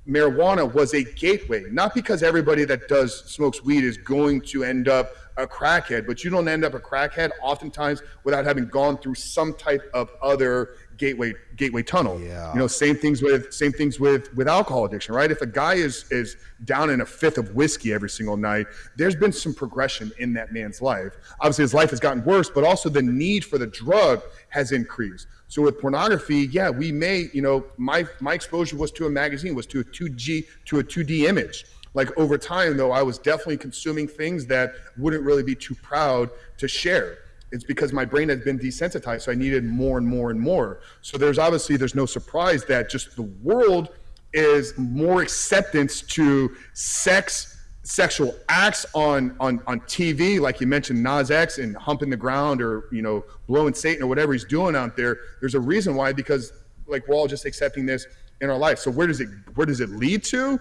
Speaker 2: marijuana was a gateway, not because everybody that does smokes weed is going to end up a crackhead, but you don't end up a crackhead oftentimes without having gone through some type of other gateway gateway tunnel.
Speaker 1: Yeah.
Speaker 2: You know, same things with same things with with alcohol addiction, right? If a guy is is down in a fifth of whiskey every single night, there's been some progression in that man's life. Obviously his life has gotten worse, but also the need for the drug has increased. So with pornography, yeah, we may, you know, my my exposure was to a magazine, was to a 2G, to a 2D image. Like over time though, I was definitely consuming things that wouldn't really be too proud to share. It's because my brain had been desensitized, so I needed more and more and more. So there's obviously there's no surprise that just the world is more acceptance to sex sexual acts on on on TV, like you mentioned, Nas X and humping the ground or you know blowing Satan or whatever he's doing out there. There's a reason why because like we're all just accepting this in our life. So where does it where does it lead to?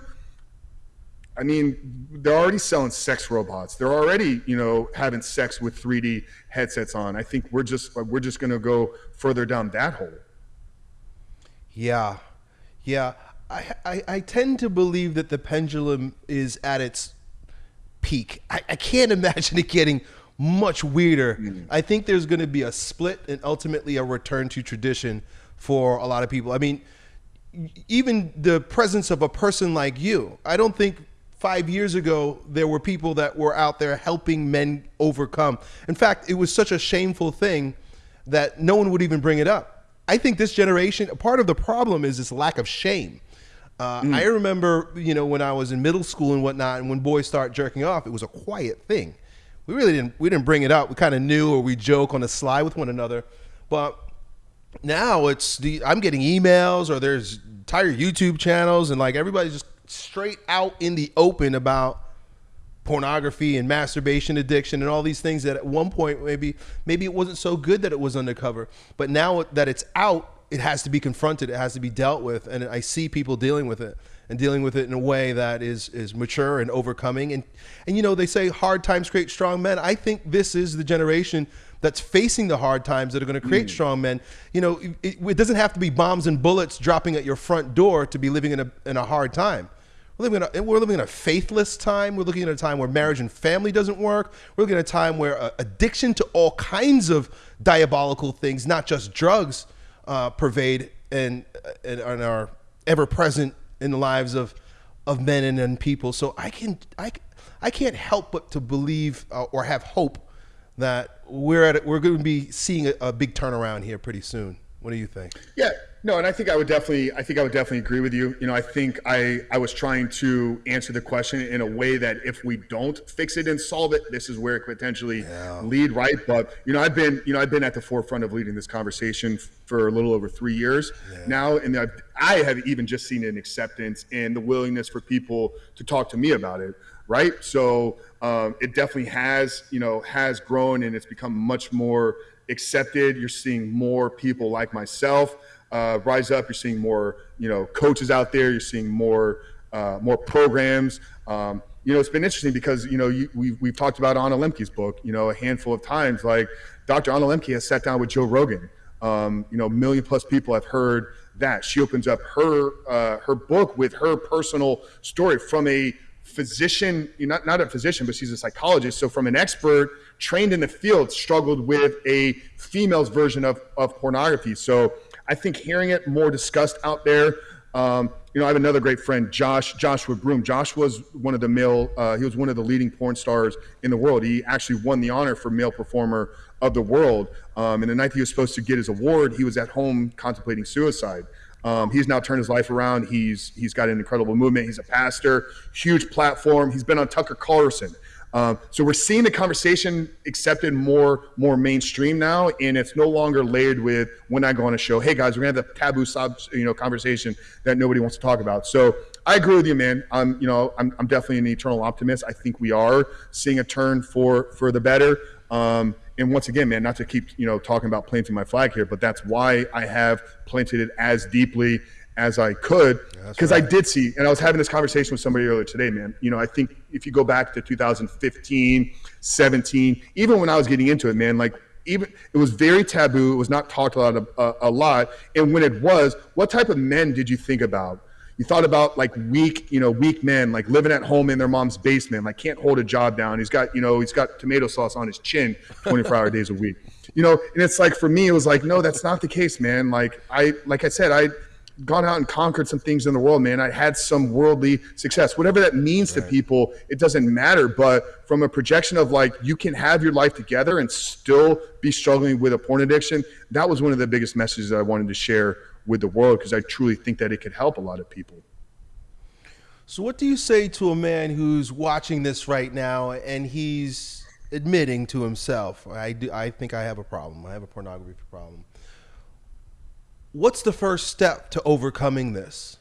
Speaker 2: I mean, they're already selling sex robots. They're already, you know, having sex with 3D headsets on. I think we're just we're just going to go further down that hole.
Speaker 1: Yeah, yeah. I, I, I tend to believe that the pendulum is at its peak. I, I can't imagine it getting much weirder. Mm-hmm. I think there's going to be a split and ultimately a return to tradition for a lot of people. I mean, even the presence of a person like you, I don't think five years ago there were people that were out there helping men overcome. In fact, it was such a shameful thing that no one would even bring it up. I think this generation, part of the problem is this lack of shame. Uh, mm. I remember, you know, when I was in middle school and whatnot, and when boys start jerking off, it was a quiet thing. We really didn't we didn't bring it up. We kind of knew, or we joke on the sly with one another. But now it's the I'm getting emails, or there's entire YouTube channels, and like everybody's just straight out in the open about pornography and masturbation addiction and all these things that at one point maybe maybe it wasn't so good that it was undercover but now that it's out it has to be confronted. It has to be dealt with, and I see people dealing with it and dealing with it in a way that is is mature and overcoming. And and you know they say hard times create strong men. I think this is the generation that's facing the hard times that are going to create mm. strong men. You know, it, it, doesn't have to be bombs and bullets dropping at your front door to be living in a in a hard time. We're living, in a, we're living in a faithless time. We're looking at a time where marriage and family doesn't work. We're looking at a time where uh, addiction to all kinds of diabolical things, not just drugs, uh, pervade and, and, and are ever present in the lives of of men and, and people. So I can I, I can't help but to believe uh, or have hope that we're at we're going to be seeing a, a big turnaround here pretty soon. What do you think?
Speaker 2: Yeah, no, and I think I would definitely, I think I would definitely agree with you. You know, I think I, I was trying to answer the question in a way that if we don't fix it and solve it, this is where it could potentially yeah. lead, right? But you know, I've been, you know, I've been at the forefront of leading this conversation for a little over three years yeah. now, and I've, I have even just seen an acceptance and the willingness for people to talk to me about it, right? So um, it definitely has, you know, has grown and it's become much more accepted. You're seeing more people like myself uh, rise up. You're seeing more, you know, coaches out there. You're seeing more, uh, more programs. Um, you know, it's been interesting because you know you, we've we've talked about Anna Lembke's book. You know, a handful of times. Like Dr. Anna Lembke has sat down with Joe Rogan. Um, you know, million plus people have heard that. She opens up her uh, her book with her personal story from a physician, not not a physician, but she's a psychologist. So from an expert trained in the field, struggled with a female's version of of pornography. So I think hearing it more discussed out there. Um, you know, I have another great friend, Josh Joshua Broome. Josh was one of the male. Uh, he was one of the leading porn stars in the world. He actually won the honor for male performer of the world. Um, and the night he was supposed to get his award, he was at home contemplating suicide. Um, he's now turned his life around. He's he's got an incredible movement. He's a pastor, huge platform. He's been on Tucker Carlson. Um, so we're seeing the conversation accepted more more mainstream now, and it's no longer layered with when I go on a show. Hey guys, we're gonna have the taboo sub you know conversation that nobody wants to talk about. So I agree with you, man. I'm you know I'm, I'm definitely an eternal optimist. I think we are seeing a turn for for the better. Um, and once again, man, not to keep you know talking about planting my flag here, but that's why I have planted it as deeply as I could because right. I did see, and I was having this conversation with somebody earlier today, man. You know, I think if you go back to 2015, 17, even when I was getting into it, man, like even it was very taboo. It was not talked about a, a, a lot. And when it was, what type of men did you think about? You thought about like weak, you know, weak men, like living at home in their mom's basement, like can't hold a job down. He's got, you know, he's got tomato sauce on his chin 24 hour days a week. You know, and it's like for me, it was like, no, that's not the case, man. Like I, like I said, I gone out and conquered some things in the world, man. I had some worldly success. Whatever that means right. to people, it doesn't matter. But from a projection of like you can have your life together and still be struggling with a porn addiction, that was one of the biggest messages that I wanted to share with the world because I truly think that it could help a lot of people.
Speaker 1: So, what do you say to a man who's watching this right now and he's admitting to himself, I, do, I think I have a problem. I have a pornography problem what's the first step to overcoming this?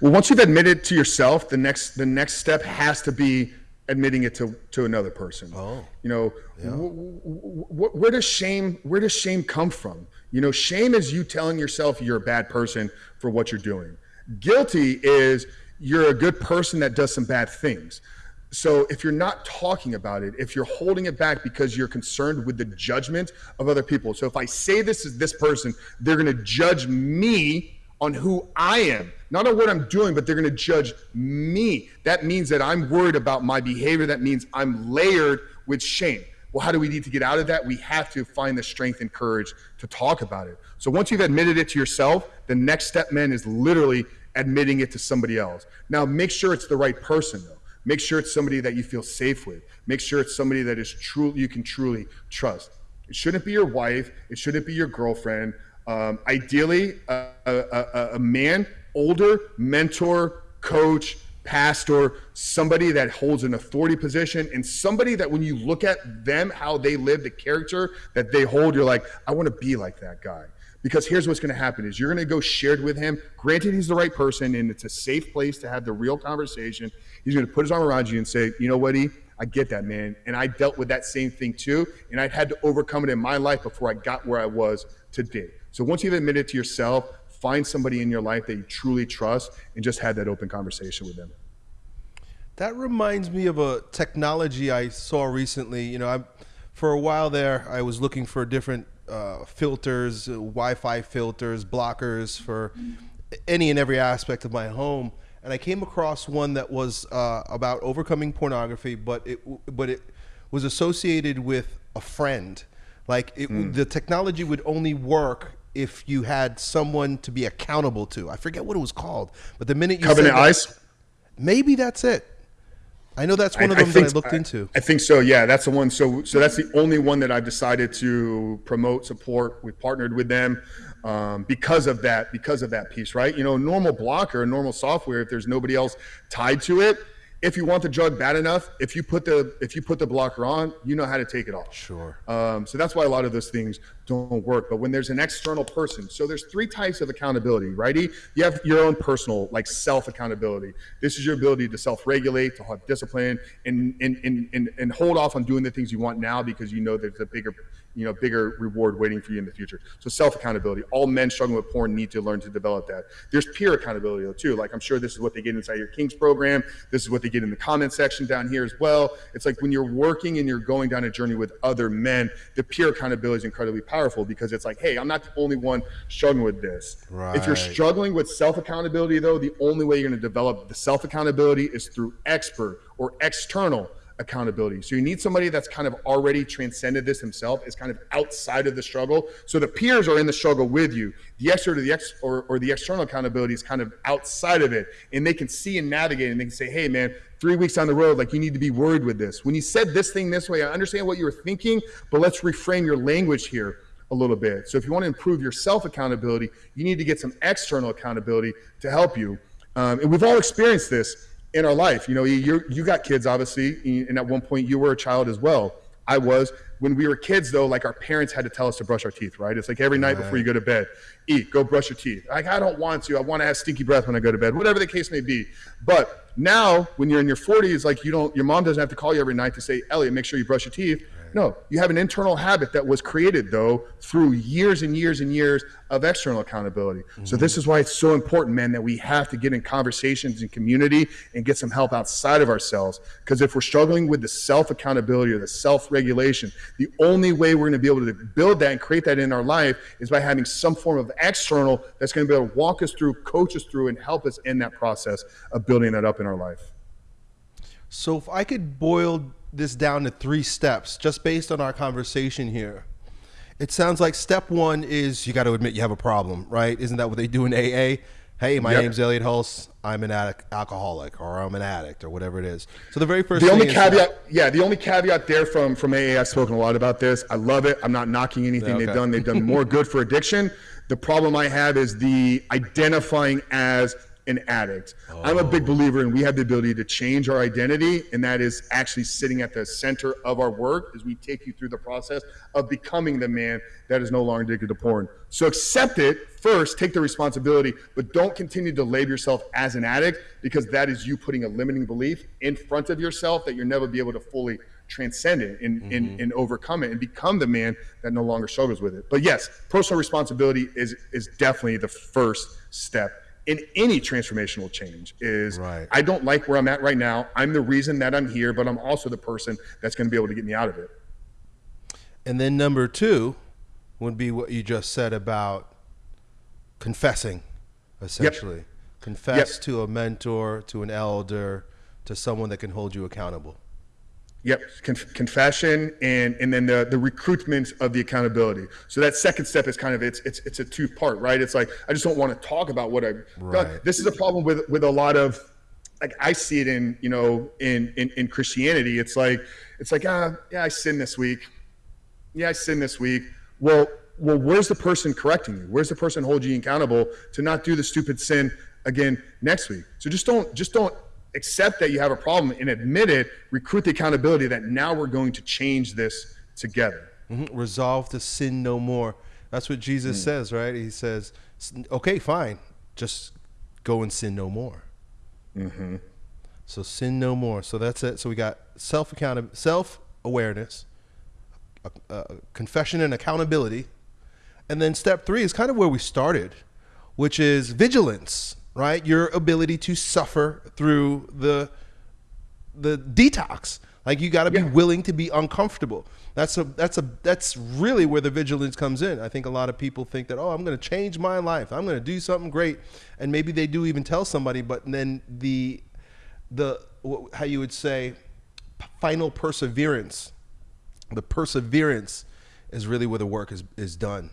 Speaker 2: Well, once you've admitted to yourself, the next the next step has to be admitting it to, to another person. Oh, you know, yeah. w- w- where does shame where does shame come from? You know, shame is you telling yourself you're a bad person for what you're doing. Guilty is you're a good person that does some bad things. So if you're not talking about it, if you're holding it back because you're concerned with the judgment of other people. So if I say this is this person, they're going to judge me on who I am, not on what I'm doing, but they're going to judge me. That means that I'm worried about my behavior. That means I'm layered with shame. Well, how do we need to get out of that? We have to find the strength and courage to talk about it. So once you've admitted it to yourself, the next step, man, is literally admitting it to somebody else. Now, make sure it's the right person, though. Make sure it's somebody that you feel safe with. Make sure it's somebody that is true you can truly trust. It shouldn't be your wife. It shouldn't be your girlfriend. Um, ideally, a, a, a man, older, mentor, coach, pastor, somebody that holds an authority position, and somebody that when you look at them, how they live, the character that they hold, you're like, I want to be like that guy. Because here's what's going to happen is you're going to go shared with him. Granted, he's the right person, and it's a safe place to have the real conversation. He's going to put his arm around you and say, you know what, E? I get that, man. And I dealt with that same thing too. And I had to overcome it in my life before I got where I was today. So once you've admitted to yourself, find somebody in your life that you truly trust and just have that open conversation with them.
Speaker 1: That reminds me of a technology I saw recently. You know, I, for a while there, I was looking for different uh, filters, uh, Wi-Fi filters, blockers for any and every aspect of my home, and I came across one that was uh, about overcoming pornography, but it but it was associated with a friend. Like it, mm. the technology would only work if you had someone to be accountable to. I forget what it was called, but the minute you
Speaker 2: Covenant Eyes,
Speaker 1: maybe that's it. I know that's one of them I that I looked into.
Speaker 2: I think so. Yeah, that's the one. So, so that's the only one that I've decided to promote, support. We've partnered with them um, because of that. Because of that piece, right? You know, normal blocker, normal software. If there's nobody else tied to it, if you want the drug bad enough, if you put the if you put the blocker on, you know how to take it off.
Speaker 1: Sure.
Speaker 2: Um, so that's why a lot of those things don't work. But when there's an external person, so there's three types of accountability, righty? You have your own personal, like self accountability. This is your ability to self regulate, to have discipline, and, and and and and hold off on doing the things you want now because you know there's a bigger you know bigger reward waiting for you in the future. So self accountability all men struggling with porn need to learn to develop that. There's peer accountability though too. Like i'm sure this is what they get inside your kings program. This is what they get in the comment section down here as well. It's like when you're working and you're going down a journey with other men the peer accountability is incredibly powerful because it's like hey i'm not the only one struggling with this. Right. if you're struggling with self accountability though the only way you're going to develop the self accountability is through expert or external accountability. So you need somebody that's kind of already transcended this himself, is kind of outside of the struggle. So the peers are in the struggle with you. The extra to the ex or, or the external accountability is kind of outside of it. And they can see and navigate and they can say, hey man, three weeks down the road, like you need to be worried with this. When you said this thing this way, I understand what you were thinking, but let's reframe your language here a little bit. So if you want to improve your self accountability, you need to get some external accountability to help you. Um, and we've all experienced this in our life. You know, you you got kids, obviously, and at one point you were a child as well. I was. When we were kids, though, like our parents had to tell us to brush our teeth, right? It's like every night right. before you go to bed, eat, go brush your teeth. Like I don't want to. I want to have stinky breath when I go to bed, whatever the case may be. But now, when you're in your 40s, like you don't, your mom doesn't have to call you every night to say, Elliot, make sure you brush your teeth. No, you have an internal habit that was created though through years and years and years of external accountability. Mm-hmm. So this is why it's so important, man, that we have to get in conversations and community and get some help outside of ourselves. Because if we're struggling with the self accountability or the self regulation, the only way we're going to be able to build that and create that in our life is by having some form of external that's going to be able to walk us through, coach us through, and help us in that process of building that up in our life.
Speaker 1: So if I could boil this down to three steps just based on our conversation here. It sounds like step one is you got to admit you have a problem, right? Isn't that what they do in AA? Hey, my yep. name's Elliot Hulse. I'm an addict, alcoholic, or I'm an addict, or whatever it is. So the very first.
Speaker 2: The only caveat, yeah, the only caveat there from from AA, I've spoken a lot about this. I love it. I'm not knocking anything okay. they've done. They've done more good for addiction. The problem I have is the identifying as an addict. Oh. I'm a big believer in we have the ability to change our identity, and that is actually sitting at the center of our work as we take you through the process of becoming the man that is no longer addicted to porn. So accept it first, take the responsibility, but don't continue to label yourself as an addict because that is you putting a limiting belief in front of yourself that you'll never be able to fully transcend it and, mm-hmm. and, and overcome it and become the man that no longer struggles with it. But yes, personal responsibility is is definitely the first step in any transformational change is right. I don't like where I'm at right now. I'm the reason that I'm here, but I'm also the person that's going to be able to get me out of it.
Speaker 1: And then number two would be what you just said about confessing, essentially. Yep. Confess yep. to a mentor, to an elder, to someone that can hold you accountable.
Speaker 2: Yep, Conf- confession and and then the the recruitment of the accountability. So that second step is kind of it's it's it's a two part, right? It's like I just don't want to talk about what I've right. done. This is a problem with with a lot of like I see it in you know in in, in Christianity. It's like it's like ah yeah I sinned this week, yeah I sinned this week. Well well where's the person correcting you? Where's the person holding you accountable to not do the stupid sin again next week? So just don't just don't accept that you have a problem and admit it, recruit the accountability that now we're going to change this together.
Speaker 1: Mm-hmm. Resolve to sin no more. That's what Jesus mm. says, right? He says, okay, fine, just go and sin no more. Mm-hmm. So sin no more. So that's it. So we got self account self awareness, confession and accountability, and then step three is kind of where we started, which is vigilance right? Your ability to suffer through the the detox. Like you got to be yeah. willing to be uncomfortable. That's a that's a that's really where the vigilance comes in. I think a lot of people think that oh, I'm going to change my life. I'm going to do something great, and maybe they do even tell somebody, but then the the how you would say final perseverance, the perseverance is really where the work is is done.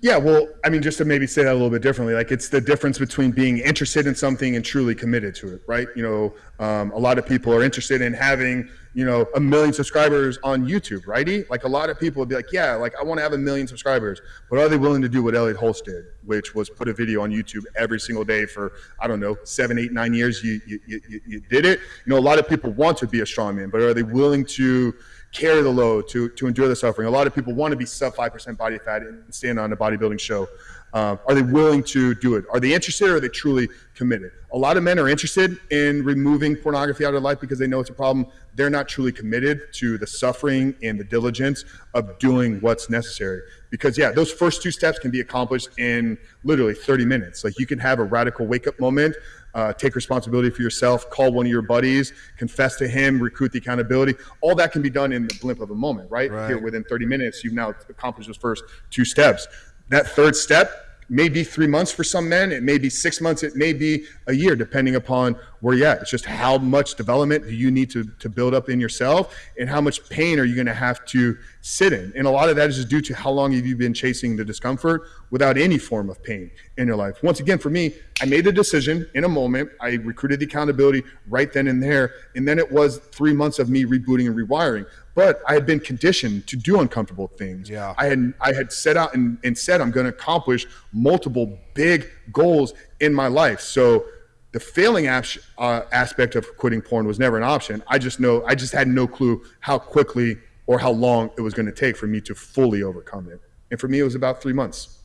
Speaker 2: Yeah, well, I mean, just to maybe say that a little bit differently, like it's the difference between being interested in something and truly committed to it, right? You know, um, a lot of people are interested in having, you know, a million subscribers on YouTube, righty? Like a lot of people would be like, yeah, like I want to have a million subscribers, but are they willing to do what Elliot Hulse did, which was put a video on YouTube every single day for, I don't know, seven, eight, nine years? You, you, you, you did it. You know, a lot of people want to be a strongman, but are they willing to, carry the load, to, to endure the suffering. A lot of people want to be sub 5% body fat and stand on a bodybuilding show. Uh, are they willing to do it? Are they interested or are they truly committed? A lot of men are interested in removing pornography out of life because they know it's a problem. They're not truly committed to the suffering and the diligence of doing what's necessary. Because, yeah, those first two steps can be accomplished in literally 30 minutes. Like you can have a radical wake up moment uh, take responsibility for yourself, call one of your buddies, confess to him, recruit the accountability. All that can be done in the blimp of a moment, right? right. Here within 30 minutes, you've now accomplished those first two steps. That third step may be three months for some men. It may be six months. It may be a year, depending upon where you're at. It's just how much development do you need to, to build up in yourself and how much pain are you going to have to sit in. And a lot of that is just due to how long have you been chasing the discomfort without any form of pain in your life. Once again, for me, I made the decision in a moment. I recruited the accountability right then and there. And then it was three months of me rebooting and rewiring but I had been conditioned to do uncomfortable things.
Speaker 1: Yeah.
Speaker 2: I had I had set out and, and said I'm going to accomplish multiple big goals in my life. So the failing uh, aspect of quitting porn was never an option. I just know I just had no clue how quickly or how long it was going to take for me to fully overcome it. And for me, it was about three months.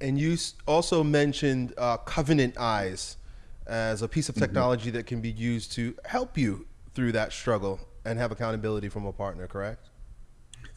Speaker 1: And you also mentioned uh, Covenant Eyes as a piece of mm-hmm. technology mm-hmm. that can be used to help you through that struggle and have accountability from a partner, correct?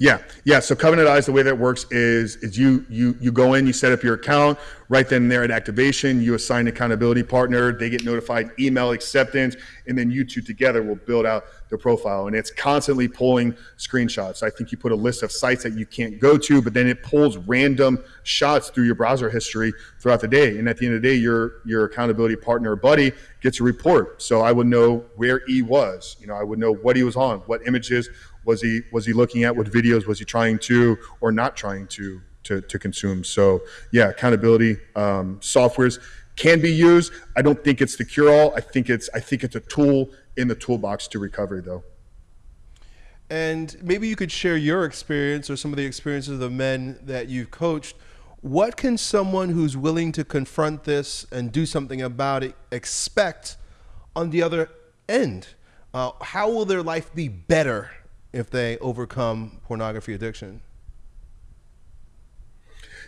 Speaker 2: Yeah, yeah. So Covenant Eyes, the way that works is is you you you go in, you set up your account right then and there at activation. You assign accountability partner. They get notified, email acceptance, and then you two together will build out the profile. And it's constantly pulling screenshots. I think you put a list of sites that you can't go to, but then it pulls random shots through your browser history throughout the day. And at the end of the day, your your accountability partner or buddy gets a report. So I would know where he was. You know, I would know what he was on, what images was he was he looking at what videos was he trying to or not trying to to, to consume? So yeah accountability um, softwares can be used. I don't think it's the cure all i think it's i think it's a tool in the toolbox to recovery though.
Speaker 1: And maybe you could share your experience or some of the experiences of the men that you've coached. What can someone who's willing to confront this and do something about it expect on the other end? Uh, how will their life be better if they overcome pornography addiction?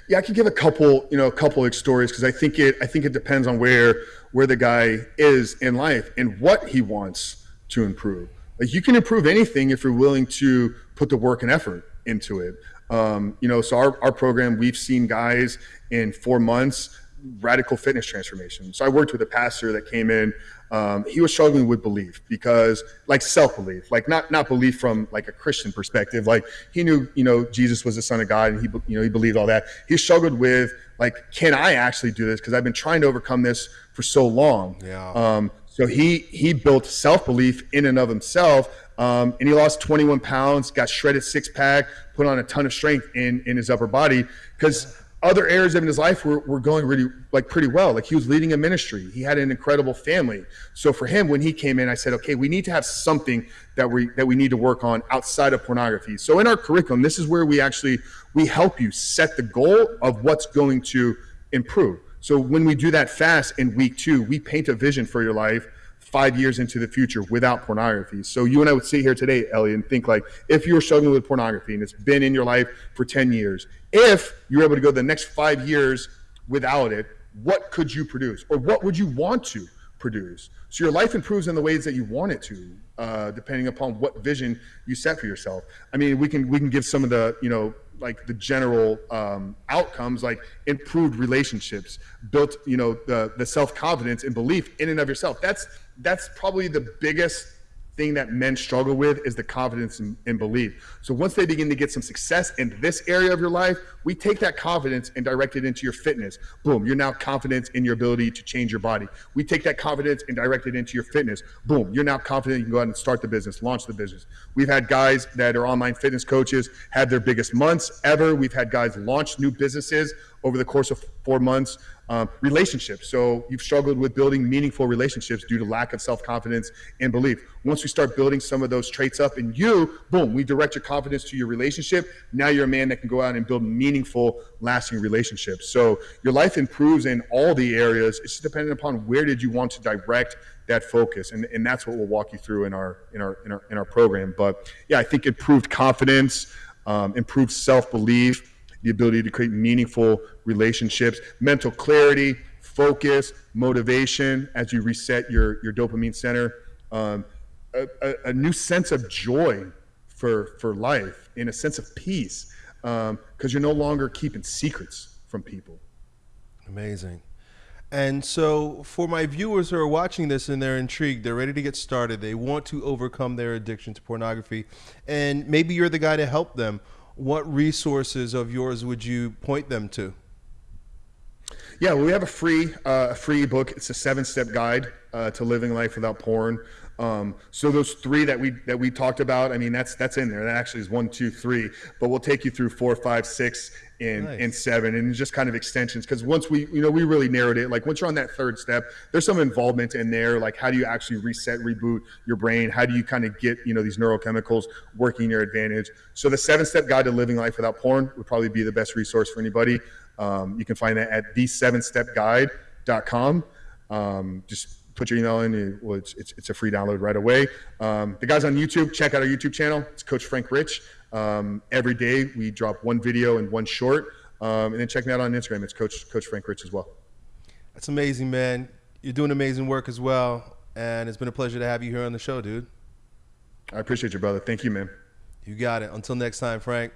Speaker 2: Yeah, I could give a couple, you know, a couple of stories because I think it, I think it depends on where where the guy is in life and what he wants to improve. Like you can improve anything if you're willing to put the work and effort into it. Um, you know, so our, our program, we've seen guys in four months radical fitness transformation. So I worked with a pastor that came in. Um, he was struggling with belief because, like, self belief, like not not belief from like a Christian perspective. Like he knew, you know, Jesus was the Son of God, and he, you know, he believed all that. He struggled with like, can I actually do this? Because I've been trying to overcome this for so long.
Speaker 1: Yeah.
Speaker 2: Um, so he he built self belief in and of himself, um, and he lost 21 pounds, got shredded six pack, put on a ton of strength in in his upper body because other areas of his life were, were going really like pretty well. Like he was leading a ministry. He had an incredible family. So for him, when he came in, I said, okay, we need to have something that we that we need to work on outside of pornography. So in our curriculum, this is where we actually we help you set the goal of what's going to improve. So when we do that fast in week two, we paint a vision for your life five years into the future without pornography. So you and I would sit here today, Elliot, and think like, if you're struggling with pornography and it's been in your life for 10 years, if you're able to go the next five years without it, what could you produce? Or what would you want to produce? So your life improves in the ways that you want it to, uh, depending upon what vision you set for yourself. I mean, we can we can give some of the you know like the general um, outcomes like improved relationships built you know the the self-confidence and belief in and of yourself that's that's probably the biggest thing that men struggle with is the confidence and, and, belief. So once they begin to get some success in this area of your life, we take that confidence and direct it into your fitness. Boom, you're now confident in your ability to change your body. We take that confidence and direct it into your fitness. Boom, you're now confident you can go out and start the business, launch the business. We've had guys that are online fitness coaches have their biggest months ever. We've had guys launch new businesses over the course of four months. Um, relationships. So you've struggled with building meaningful relationships due to lack of self confidence and belief. Once we start building some of those traits up in you, boom, we direct your confidence to your relationship. Now you're a man that can go out and build meaningful, lasting relationships. So your life improves in all the areas. It's dependent upon where did you want to direct that focus, and, and that's what we'll walk you through in our in our in our in our program. But yeah, I think improved confidence, um, improved self belief the ability to create meaningful relationships, mental clarity, focus, motivation as you reset your, your dopamine center, um, a, a, a, new sense of joy for, for life and a sense of peace because um, you're no longer keeping secrets from people.
Speaker 1: Amazing. And so, for my viewers who are watching this and they're intrigued, they're ready to get started, they want to overcome their addiction to pornography, and maybe you're the guy to help them what resources of yours would you point them to?
Speaker 2: Yeah, we have a free uh, free book. It's a seven step guide uh, to living life without porn. Um, so those three that we that we talked about, I mean, that's that's in there. That actually is one, two, three. But we'll take you through four, five, six, and nice. and seven, and just kind of extensions. Because once we, you know, we really narrowed it. Like once you're on that third step, there's some involvement in there. Like how do you actually reset, reboot your brain? How do you kind of get you know these neurochemicals working your advantage? So the seven step guide to living life without porn would probably be the best resource for anybody. Um, you can find that at the seven step guide.com. Um, just put your email in. well, it's, it's, it's, a free download right away. Um, the guys on YouTube, check out our YouTube channel. It's Coach Frank Rich. Um, every day we drop one video and one short. Um, and then check me out on Instagram. It's Coach Coach Frank Rich as well.
Speaker 1: That's amazing, man. You're doing amazing work as well. And it's been a pleasure to have you here on the show, dude.
Speaker 2: I appreciate you, brother. Thank you, man.
Speaker 1: You got it. Until next time, Frank.